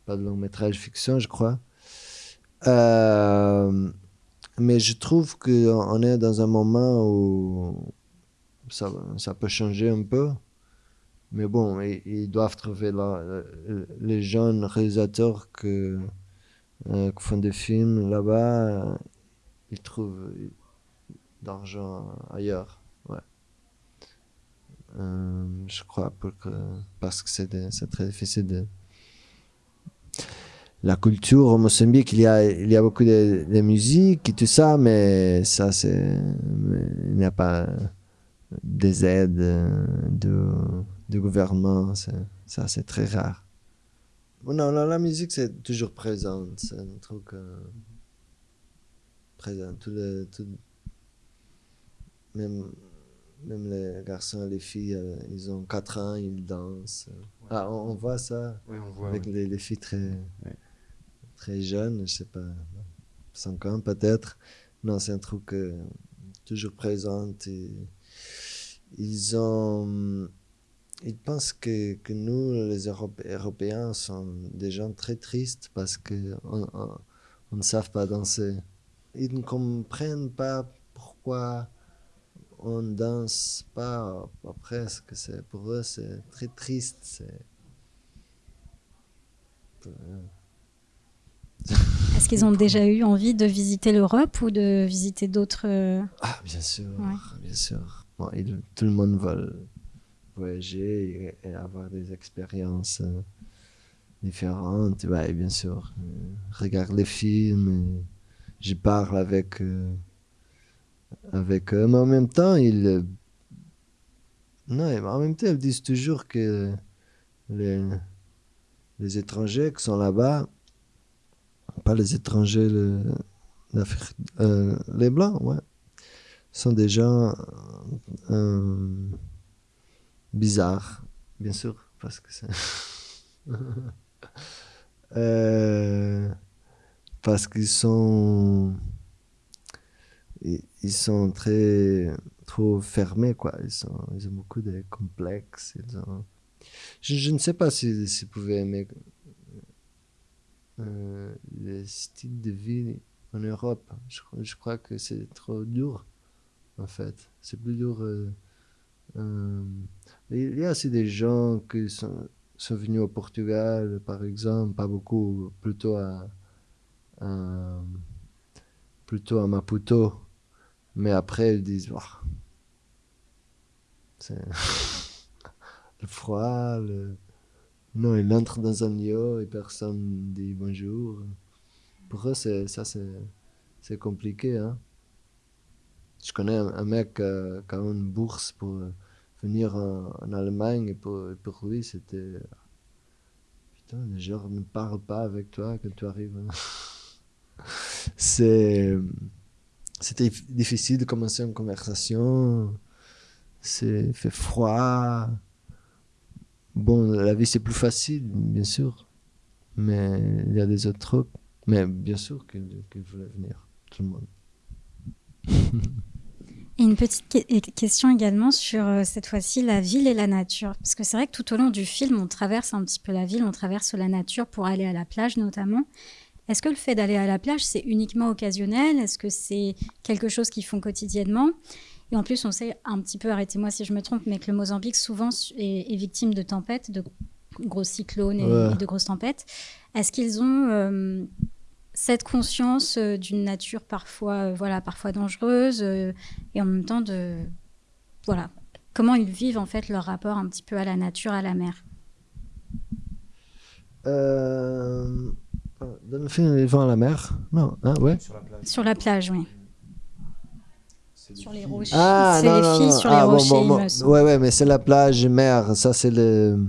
pas de long-métrage fiction, je crois. Euh, mais je trouve qu'on est dans un moment où ça, ça peut changer un peu. Mais bon, ils, doivent trouver les jeunes réalisateurs euh, qui font des films là-bas, ils trouvent d'argent ailleurs. Euh, je crois, parce que c'est très difficile de... La culture au Mozambique, il y a, beaucoup de, musique et tout ça, mais ça. Il n'y a pas des aides de, de gouvernement, ça, c'est très rare. Non, la, musique, c'est toujours présent, c'est un truc euh, présent. Tout le, tout, même même les garçons et les filles, euh, ils ont 4 ans, ils dansent. Ah, on, voit ça avec les, filles très, très jeunes, je sais pas, 5 ans peut-être. Non, c'est un truc euh, toujours présent. Et ils ont. Ils pensent que, que nous, les Européens, sommes des gens très tristes parce qu'on on, on ne savent pas danser. Ils ne comprennent pas pourquoi on danse pas, pas presque. C'est, pour eux, c'est très triste. C'est... Est-ce qu'ils ont déjà eu envie de visiter l'Europe ou de visiter d'autres... Euh, ah, bien sûr, bien sûr. tout le monde veut voyager et, avoir des expériences euh, différentes. Ouais, bien sûr. Euh, regarde les films, je parle avec avec eux. Mais en même temps, ils. Euh, non, en même temps, ils disent toujours que les, les étrangers qui sont là-bas, pas les étrangers, le, euh, les blancs, ouais, sont des gens euh, bizarres, bien sûr, parce que c'est. parce qu'ils sont ils, sont très trop fermés quoi. Ils, sont, ils ont beaucoup de complexes ils ont... je, je, ne sais pas si, si vous aimer euh, le style de vie en Europe. Je, je crois que c'est trop dur en fait. C'est plus dur euh, euh, il y a aussi des gens qui sont, sont venus au Portugal par exemple pas beaucoup plutôt à plutôt à Maputo mais après, ils disent, c'est le froid, non, il entre dans un lieu et personne dit bonjour. Pour eux, c'est, ça, c'est, compliqué. Hein? Je connais un, mec qui a, une bourse pour venir en, Allemagne et pour, pour lui, c'était. Putain, les gens ne parlent pas avec toi quand tu arrives. Hein. c'est c'était difficile de commencer une conversation. C'est fait froid. Bon, la vie c'est plus facile, bien sûr. Mais il y a des autres. Mais bien sûr qu'il voulait venir, tout le monde. Et une petite question également sur euh, cette fois-ci la ville et la nature. Parce que c'est vrai que tout au long du film, on traverse un petit peu la ville, on traverse la nature pour aller à la plage notamment. Est-ce que le fait d'aller à la plage, c'est uniquement occasionnel? Est-ce que c'est quelque chose qu'ils font quotidiennement? Et en plus, on sait un petit peu, arrêtez-moi si je me trompe, mais que le Mozambique souvent est, victime de tempêtes, de gros cyclones et, de grosses tempêtes. Est-ce qu'ils ont euh, cette conscience euh, d'une nature parfois, euh, voilà, parfois dangereuse euh, et en même temps de, voilà, comment ils vivent en fait leur rapport un petit peu à la nature, à la mer? Dans le film, ils vont à la mer Non, hein, ouais. Sur la plage. Sur la plage, oui. Sur les rochers. Ah, c'est les filles sur ah, les rochers. Bon, bon, Ouais, ouais, mais c'est la plage mer. Ça, c'est le.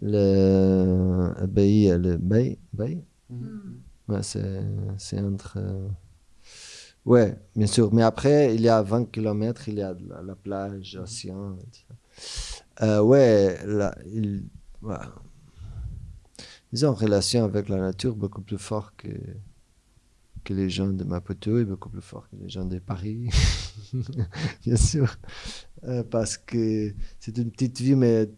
Le. Bay. Le bay. bay mm. Ouais, c'est entre. Euh, ouais, bien sûr. Mais après, il y a 20 km, il y a la, plage, l'océan. Euh, ouais, là, il, ils une relation avec la nature beaucoup plus fort que, que les gens de Maputo et beaucoup plus fort que les gens de Paris, bien sûr. Euh, parce que c'est une petite vie, mais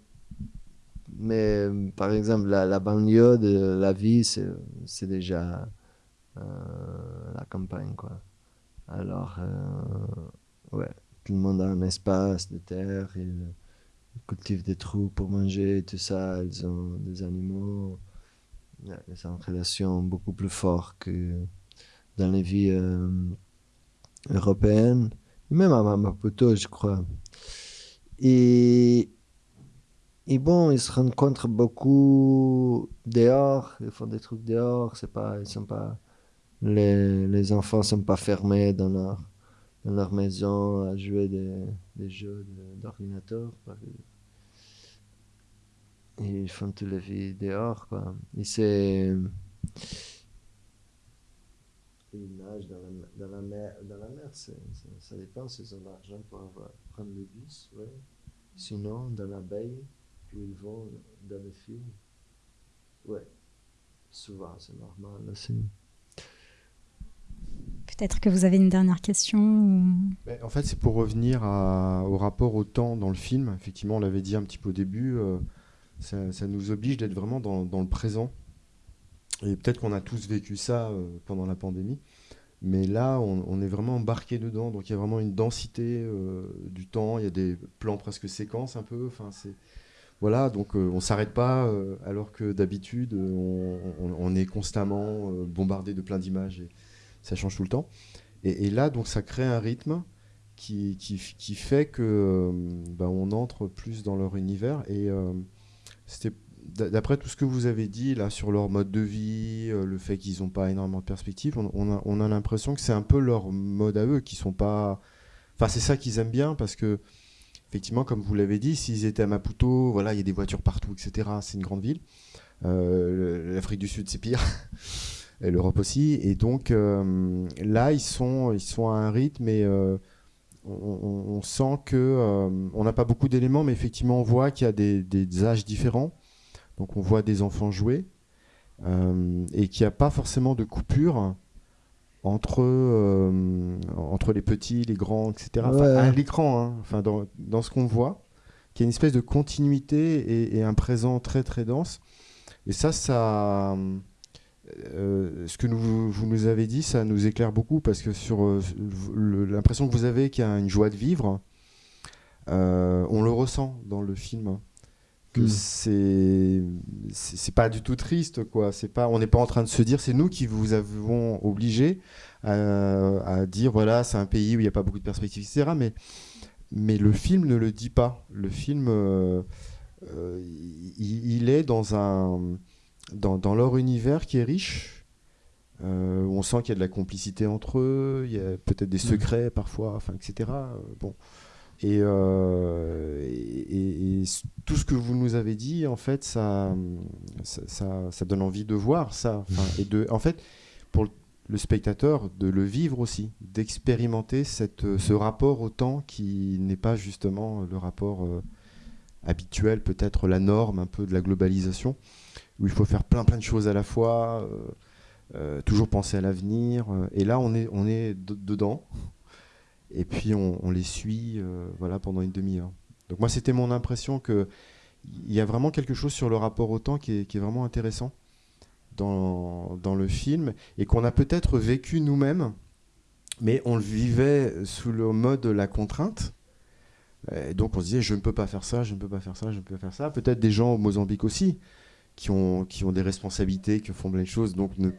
mais par exemple, la, banlieue de la vie, c'est déjà euh, la campagne, quoi. Alors, euh, ouais, tout le monde a un espace de terre, ils, cultivent des trous pour manger, tout ça, ils ont des animaux. C'est une relation beaucoup plus forte que dans les vies euh, européennes, même à Maputo, je crois. Et et bon, ils se rencontrent beaucoup dehors, ils font des trucs dehors, c'est pas, ils sont pas, les, les enfants sont pas fermés dans leur, dans leur maison à jouer des, des jeux d'ordinateur. Ils font toute la vie dehors, quoi. Et c'est, ils nagent dans la, dans la mer, dans la mer ça, ça dépend s'ils ont l'argent pour avoir, prendre le bus, ouais. Sinon, dans la baie, ils vont dans le film. Ouais, souvent, c'est normal aussi. Peut-être que vous avez une dernière question ben, En fait, c'est pour revenir au rapport au temps dans le film. Effectivement, on l'avait dit un petit peu au début, euh, ça, nous oblige d'être vraiment dans, le présent. Et peut-être qu'on a tous vécu ça euh, pendant la pandémie. Mais là, on, est vraiment embarqué dedans. Donc il y a vraiment une densité euh, du temps. Il y a des plans presque séquences un peu. Enfin, c'est voilà, donc euh, on s'arrête pas, alors que d'habitude, on, est constamment bombardé de plein d'images et ça change tout le temps. Et, là, donc ça crée un rythme qui, fait que ben, on entre plus dans leur univers. Et d'après tout ce que vous avez dit là sur leur mode de vie, le fait qu'ils n'ont pas énormément de perspectives, on, a, on a l'impression que c'est un peu leur mode à eux, qui sont pas. Enfin, c'est ça qu'ils aiment bien parce que effectivement, comme vous l'avez dit, s'ils étaient à Maputo, voilà, il y a des voitures partout, etc. C'est une grande ville. Euh, L'Afrique du Sud, c'est pire. et l'Europe aussi. Et donc euh, là, ils sont, ils sont à un rythme et euh, on, sent que on n'a pas beaucoup d'éléments, mais effectivement, on voit qu'il y a des, des, âges différents. Donc on voit des enfants jouer et qu'il n'y a pas forcément de coupure entre, euh, entre les petits, les grands, etc. à l'écran, hein. enfin, dans, dans ce qu'on voit, qu'il y a une espèce de continuité et, un présent très très dense. Et ça, ça, euh, ce que nous, vous nous avez dit, ça nous éclaire beaucoup parce que sur euh, l'impression que vous avez qu'il y a une joie de vivre, on le ressent dans le film. Hmm. c'est c'est pas du tout triste quoi c'est pas on n'est pas en train de se dire c'est nous qui vous avons obligé à, dire voilà c'est un pays où il n'y a pas beaucoup de perspectives etc mais mais le film ne le dit pas le film euh, euh, il, est dans un dans, dans, leur univers qui est riche euh, on sent qu'il y a de la complicité entre eux il y a peut-être des hmm. secrets parfois enfin etc bon euh, et, et, tout ce que vous nous avez dit, en fait, ça, ça, ça, donne envie de voir ça. et de, en fait, pour le spectateur, de le vivre aussi, d'expérimenter cette, ce rapport au temps qui n'est pas justement le rapport euh, habituel, peut-être la norme un peu de la globalisation, où il faut faire plein plein de choses à la fois. euh, toujours penser à l'avenir. et là, on est, on est dedans. Et puis, on, les suit voilà, pendant une demi-heure. Donc, moi, c'était mon impression qu'il y a vraiment quelque chose sur le rapport au temps qui est, qui est vraiment intéressant dans, dans, le film et qu'on a peut-être vécu nous-mêmes, mais on le vivait sous le mode de la contrainte. Donc on se disait je ne peux pas faire ça, je ne peux pas faire ça, je ne peux pas faire ça. Peut-être des gens au Mozambique aussi qui ont, qui ont des responsabilités, qui font les choses, donc ne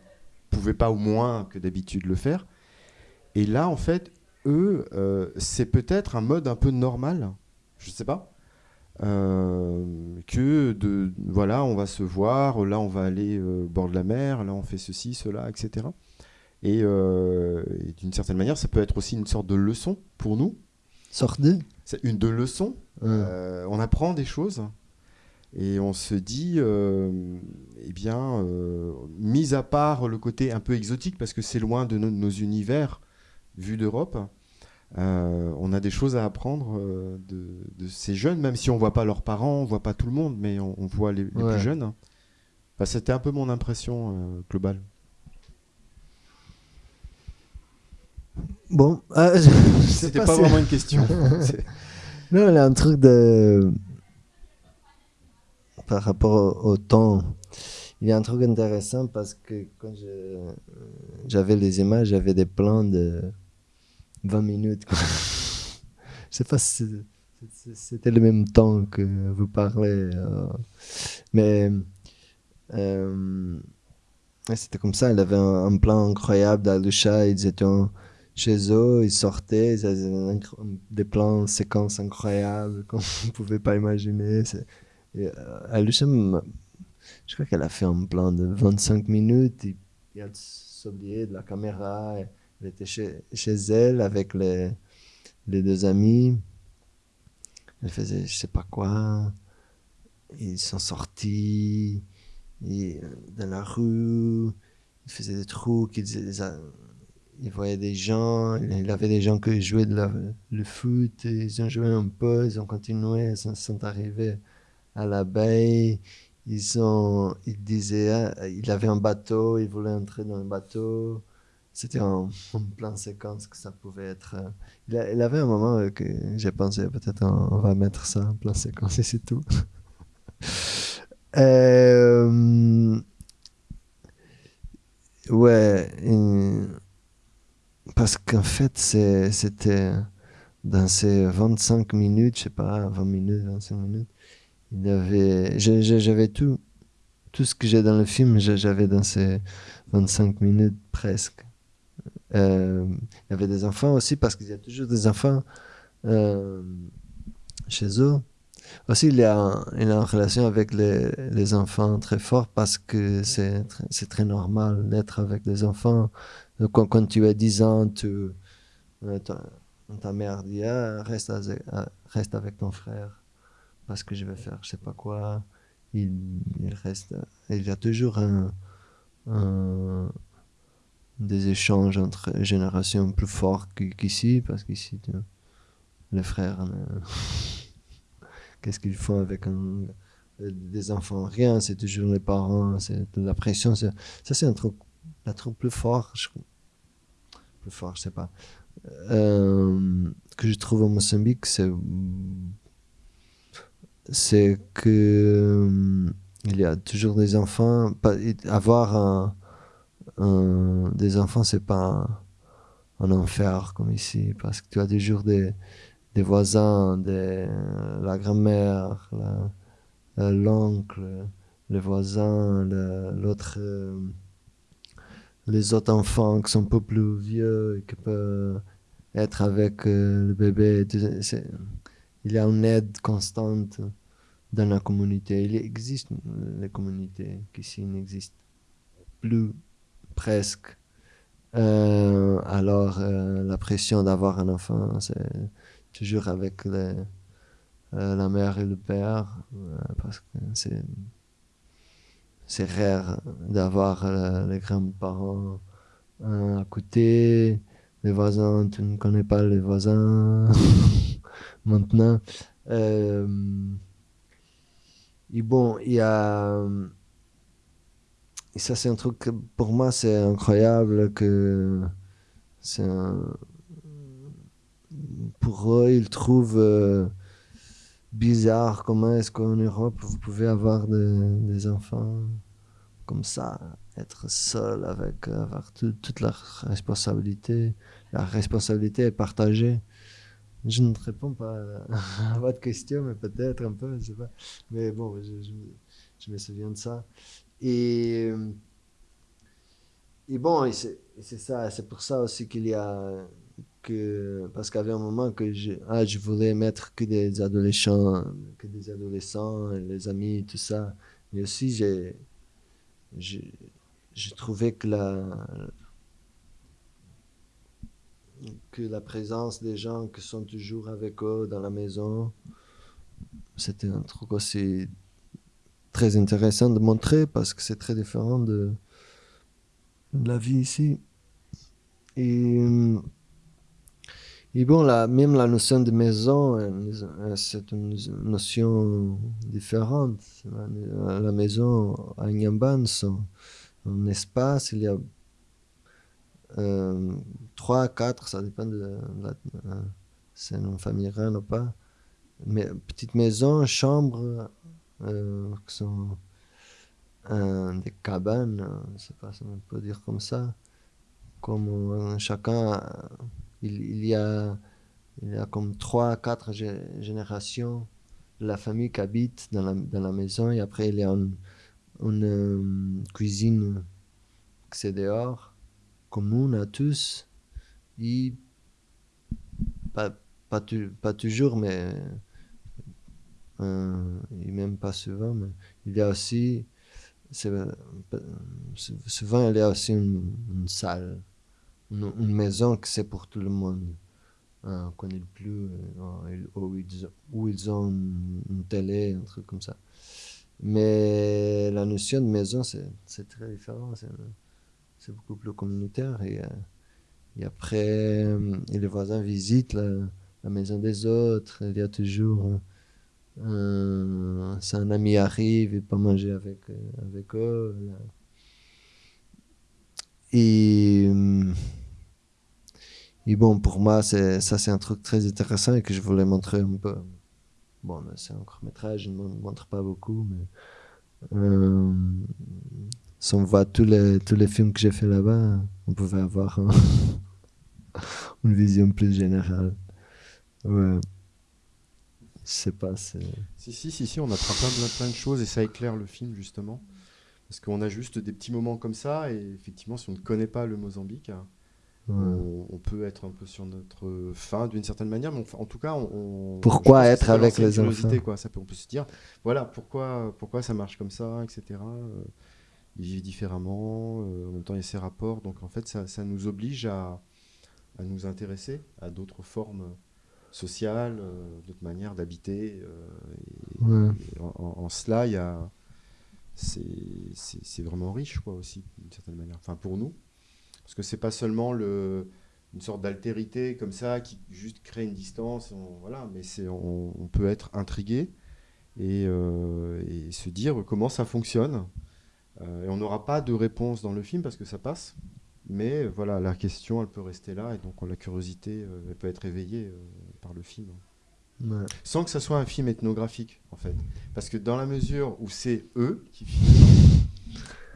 pouvaient pas au moins que d'habitude le faire. Et là, en fait, eux, euh, c'est peut-être un mode un peu normal, je ne sais pas, euh, que de voilà, on va se voir, là on va aller euh, au bord de la mer, là on fait ceci, cela, etc. Et, et d'une certaine manière, ça peut être aussi une sorte de leçon pour nous. Sorte de C'est une de leçons. on apprend des choses et on se dit, euh, eh bien, euh, mis à part le côté un peu exotique, parce que c'est loin de nos, univers vus d'Europe, euh, on a des choses à apprendre de, ces jeunes, même si on voit pas leurs parents, on voit pas tout le monde, mais on, voit les, plus jeunes. C'était un peu mon impression globale. Bon, c'était pas, vraiment une question. non, il y a un truc de par rapport au, temps, il y a un truc intéressant parce que quand j'avais les images, j'avais des plans de 20 minutes. Je sais pas si c'était le même temps que vous parlez, euh, mais euh, c'était comme ça. Il avait un, plan incroyable d'Alusha. Ils étaient chez eux, ils sortaient, ils avaient des plans, séquences incroyables qu'on ne pouvait pas imaginer. Euh, je crois qu'elle a fait un plan de 25 minutes. Et, et elle s'oubliait de la caméra. Elle était chez, chez elle avec les, les deux amis. Elle faisait je sais pas quoi. Ils sont sortis euh, dans la rue. Ils faisaient des trucs. Ils, ils voyaient des gens. Il avait des gens qui jouaient le foot. Ils ont joué un peu. Ils ont continué. Ils sont arrivés à la baie. Ils, ont, ils disaient, hein, il avait un bateau, il voulait entrer dans le bateau. C'était un, plan séquence que ça pouvait être. Euh, il, avait un moment euh, que j'ai pensé, peut-être on, va mettre ça en plan séquence et c'est tout. Euh, ouais. Parce qu'en fait, c'était dans ces 25 minutes, je sais pas, 20 minutes, 25 minutes, il avait, j'avais tout, tout ce que j'ai dans le film, j'avais dans ces 25 minutes presque. Euh, il y avait des enfants aussi, parce qu'il y a toujours des enfants euh, chez eux. Aussi, il a, il a une relation avec les, les enfants très fort parce que c'est très normal d'être avec des enfants. Quand, tu as 10 ans, euh, ta, mère dit ah, reste, reste avec ton frère parce que je vais faire je sais pas quoi. Il, reste, il y a toujours des échanges entre générations plus forts qu'ici, parce qu'ici, les frères, qu'est-ce qu'ils font avec des enfants? Rien, c'est toujours les parents, c'est la pression. Ça, c'est un truc, truc plus fort, je, plus fort, je sais pas, euh, que je trouve au Mozambique, c'est que euh, il y a toujours des enfants. Avoir des enfants, c'est pas un, enfer comme ici, parce que tu as toujours des, voisins, la grand-mère, l'oncle, les voisins, l'autre, euh, les autres enfants qui sont un peu plus vieux et qui peuvent être avec euh, le bébé il y a une aide constante dans la communauté. Il existe les communautés qui ici n'existent plus presque. Euh, alors euh, la pression d'avoir un enfant, c'est toujours avec euh, la mère et le père, parce que c'est c'est rare d'avoir les grands-parents à côté, les voisins, tu ne connais pas les voisins. maintenant. Euh, et bon, il y a, ça, c'est un truc que pour moi, c'est incroyable que c'est un... Pour eux, ils trouvent euh, bizarre comment est-ce qu'en Europe, vous pouvez avoir des enfants comme ça, être seul avec avoir toute la responsabilité. La responsabilité est partagée? Je ne réponds pas à votre question, mais peut-être un peu, je sais pas. Mais bon, je, je me souviens de ça. Et, et bon, c'est ça, c'est pour ça aussi qu'il y a que parce qu'il y avait un moment que je, ah, je voulais mettre que des adolescents, que des adolescents, les amis, tout ça. Mais aussi, j'ai, j'ai trouvé que la, que la présence des gens qui sont toujours avec eux dans la maison, c'était un truc aussi très intéressant de montrer parce que c'est très différent de, la vie ici. Et, et bon, la, même la notion de maison, c'est une notion différente. La, maison à Nyamban, un espace, il y a euh, 3, 4, ça dépend de, la, c'est une famille ou pas. Mais petite maison, chambre, euh, qui sont euh, des cabanes, euh, je sais pas si on peut dire comme ça, comme chacun, il, y a, il y a comme trois, quatre générations de la famille qui habite dans la, dans la maison et après il y a une, une cuisine qui c'est dehors, commune à tous, pas, pas, pas toujours, mais euh, et même pas souvent, mais il y a aussi, souvent il y a aussi une, salle, une, maison que c'est pour tout le monde. Hein, quand il pleut, euh, où ils, ont une, télé, un truc comme ça. Mais la notion de maison, c'est très différent. C'est beaucoup plus communautaire. Et, euh, après, les voisins visitent la, maison des autres. Il y a toujours euh, si un ami arrive, il peut manger avec, euh, avec eux. Et, euh, et bon, pour moi, ça c'est un truc très intéressant et que je voulais montrer un peu. Bon, c'est un court métrage, je ne montre pas beaucoup, mais si on voit tous les, tous les films que j'ai fait là-bas, on pouvait avoir une vision plus générale. Ouais sais pas. Si, si, si, si, on apprend plein, plein de choses et ça éclaire le film justement. Parce qu'on a juste des petits moments comme ça et effectivement, si on ne connaît pas le Mozambique, on, peut être un peu sur notre fin d'une certaine manière, mais en tout cas, on. Pourquoi être avec les enfants quoi. Ça peut, On peut se dire, voilà, pourquoi, pourquoi ça marche comme ça, etc. Euh, ils vivent différemment, euh, en même temps, il y a ces rapports. Donc en fait, ça, ça nous oblige à, à nous intéresser à d'autres formes sociale, euh, d'autres manières d'habiter. Euh, en, cela, il y a, c'est vraiment riche, quoi, aussi, d'une certaine manière. Enfin, pour nous, parce que c'est pas seulement le, une sorte d'altérité comme ça qui juste crée une distance, voilà, mais c'est, on, peut être intrigué et, euh, et, se dire comment ça fonctionne. et on n'aura pas de réponse dans le film parce que ça passe. Mais voilà, la question, elle peut rester là, et donc la curiosité, euh, elle peut être éveillée euh, par le film. Sans que ça soit un film ethnographique, en fait. Parce que dans la mesure où c'est eux qui filment,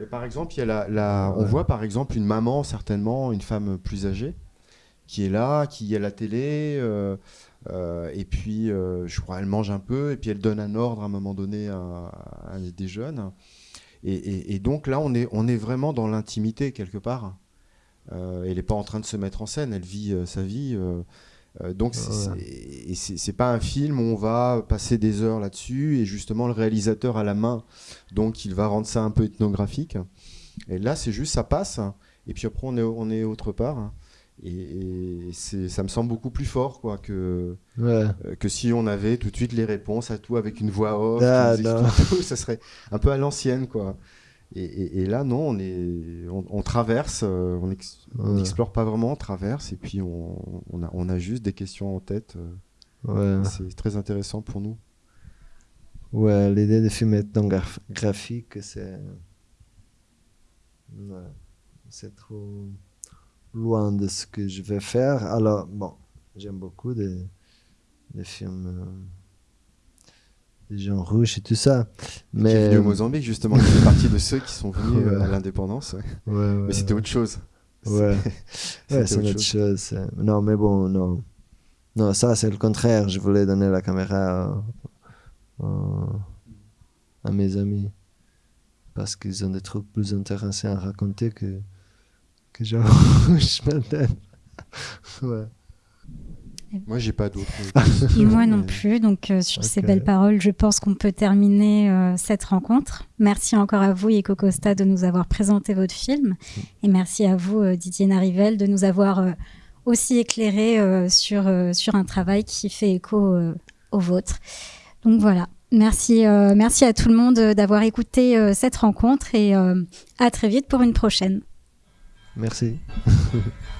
et par exemple, il y a la, on voit par exemple une maman, certainement, une femme plus âgée, qui est là, qui est à la télé, euh, et puis, je crois, elle mange un peu, et puis elle donne un ordre à un moment donné à, des jeunes. Et, et, donc là, on est, on est vraiment dans l'intimité, quelque part. Euh, elle n'est pas en train de se mettre en scène, elle vit euh, sa vie. Euh, donc c'est pas un film où on va passer des heures là-dessus et justement le réalisateur a la main, donc il va rendre ça un peu ethnographique. Et là c'est juste ça passe et puis après on est, on est autre part. Et, ça me semble beaucoup plus fort quoi que que si on avait tout de suite les réponses à tout avec une voix off, ah, ça serait un peu à l'ancienne quoi. Et, là, non, on, est, on, traverse, euh, on n'explore pas vraiment, on traverse, et puis on, on, a, on a juste des questions en tête. Euh, c'est très intéressant pour nous. Ouais, l'idée de film ethnographique, c'est c'est trop loin de ce que je vais faire. Alors, bon, j'aime beaucoup des, des films euh, des gens rouges et tout ça. Mais est venu au Mozambique justement, il fait partie de ceux qui sont venus euh, à l'indépendance. mais c'était autre chose. Ouais, c'est autre chose. Non, mais bon, non. Non, ça c'est le contraire. Je voulais donner la caméra à mes amis parce qu'ils ont des trucs plus intéressants à raconter que que genre je ouais. Moi, j'ai pas d'autres. Moi non plus. Donc, euh, sur ces belles paroles, je pense qu'on peut terminer euh, cette rencontre. Merci encore à vous, Yeko Costa, de nous avoir présenté votre film. Et merci à vous, euh, Didier Narivel, de nous avoir aussi éclairé sur, sur un travail qui fait écho au vôtre. Donc voilà. Merci, merci à tout le monde d'avoir écouté cette rencontre et à très vite pour une prochaine. Merci.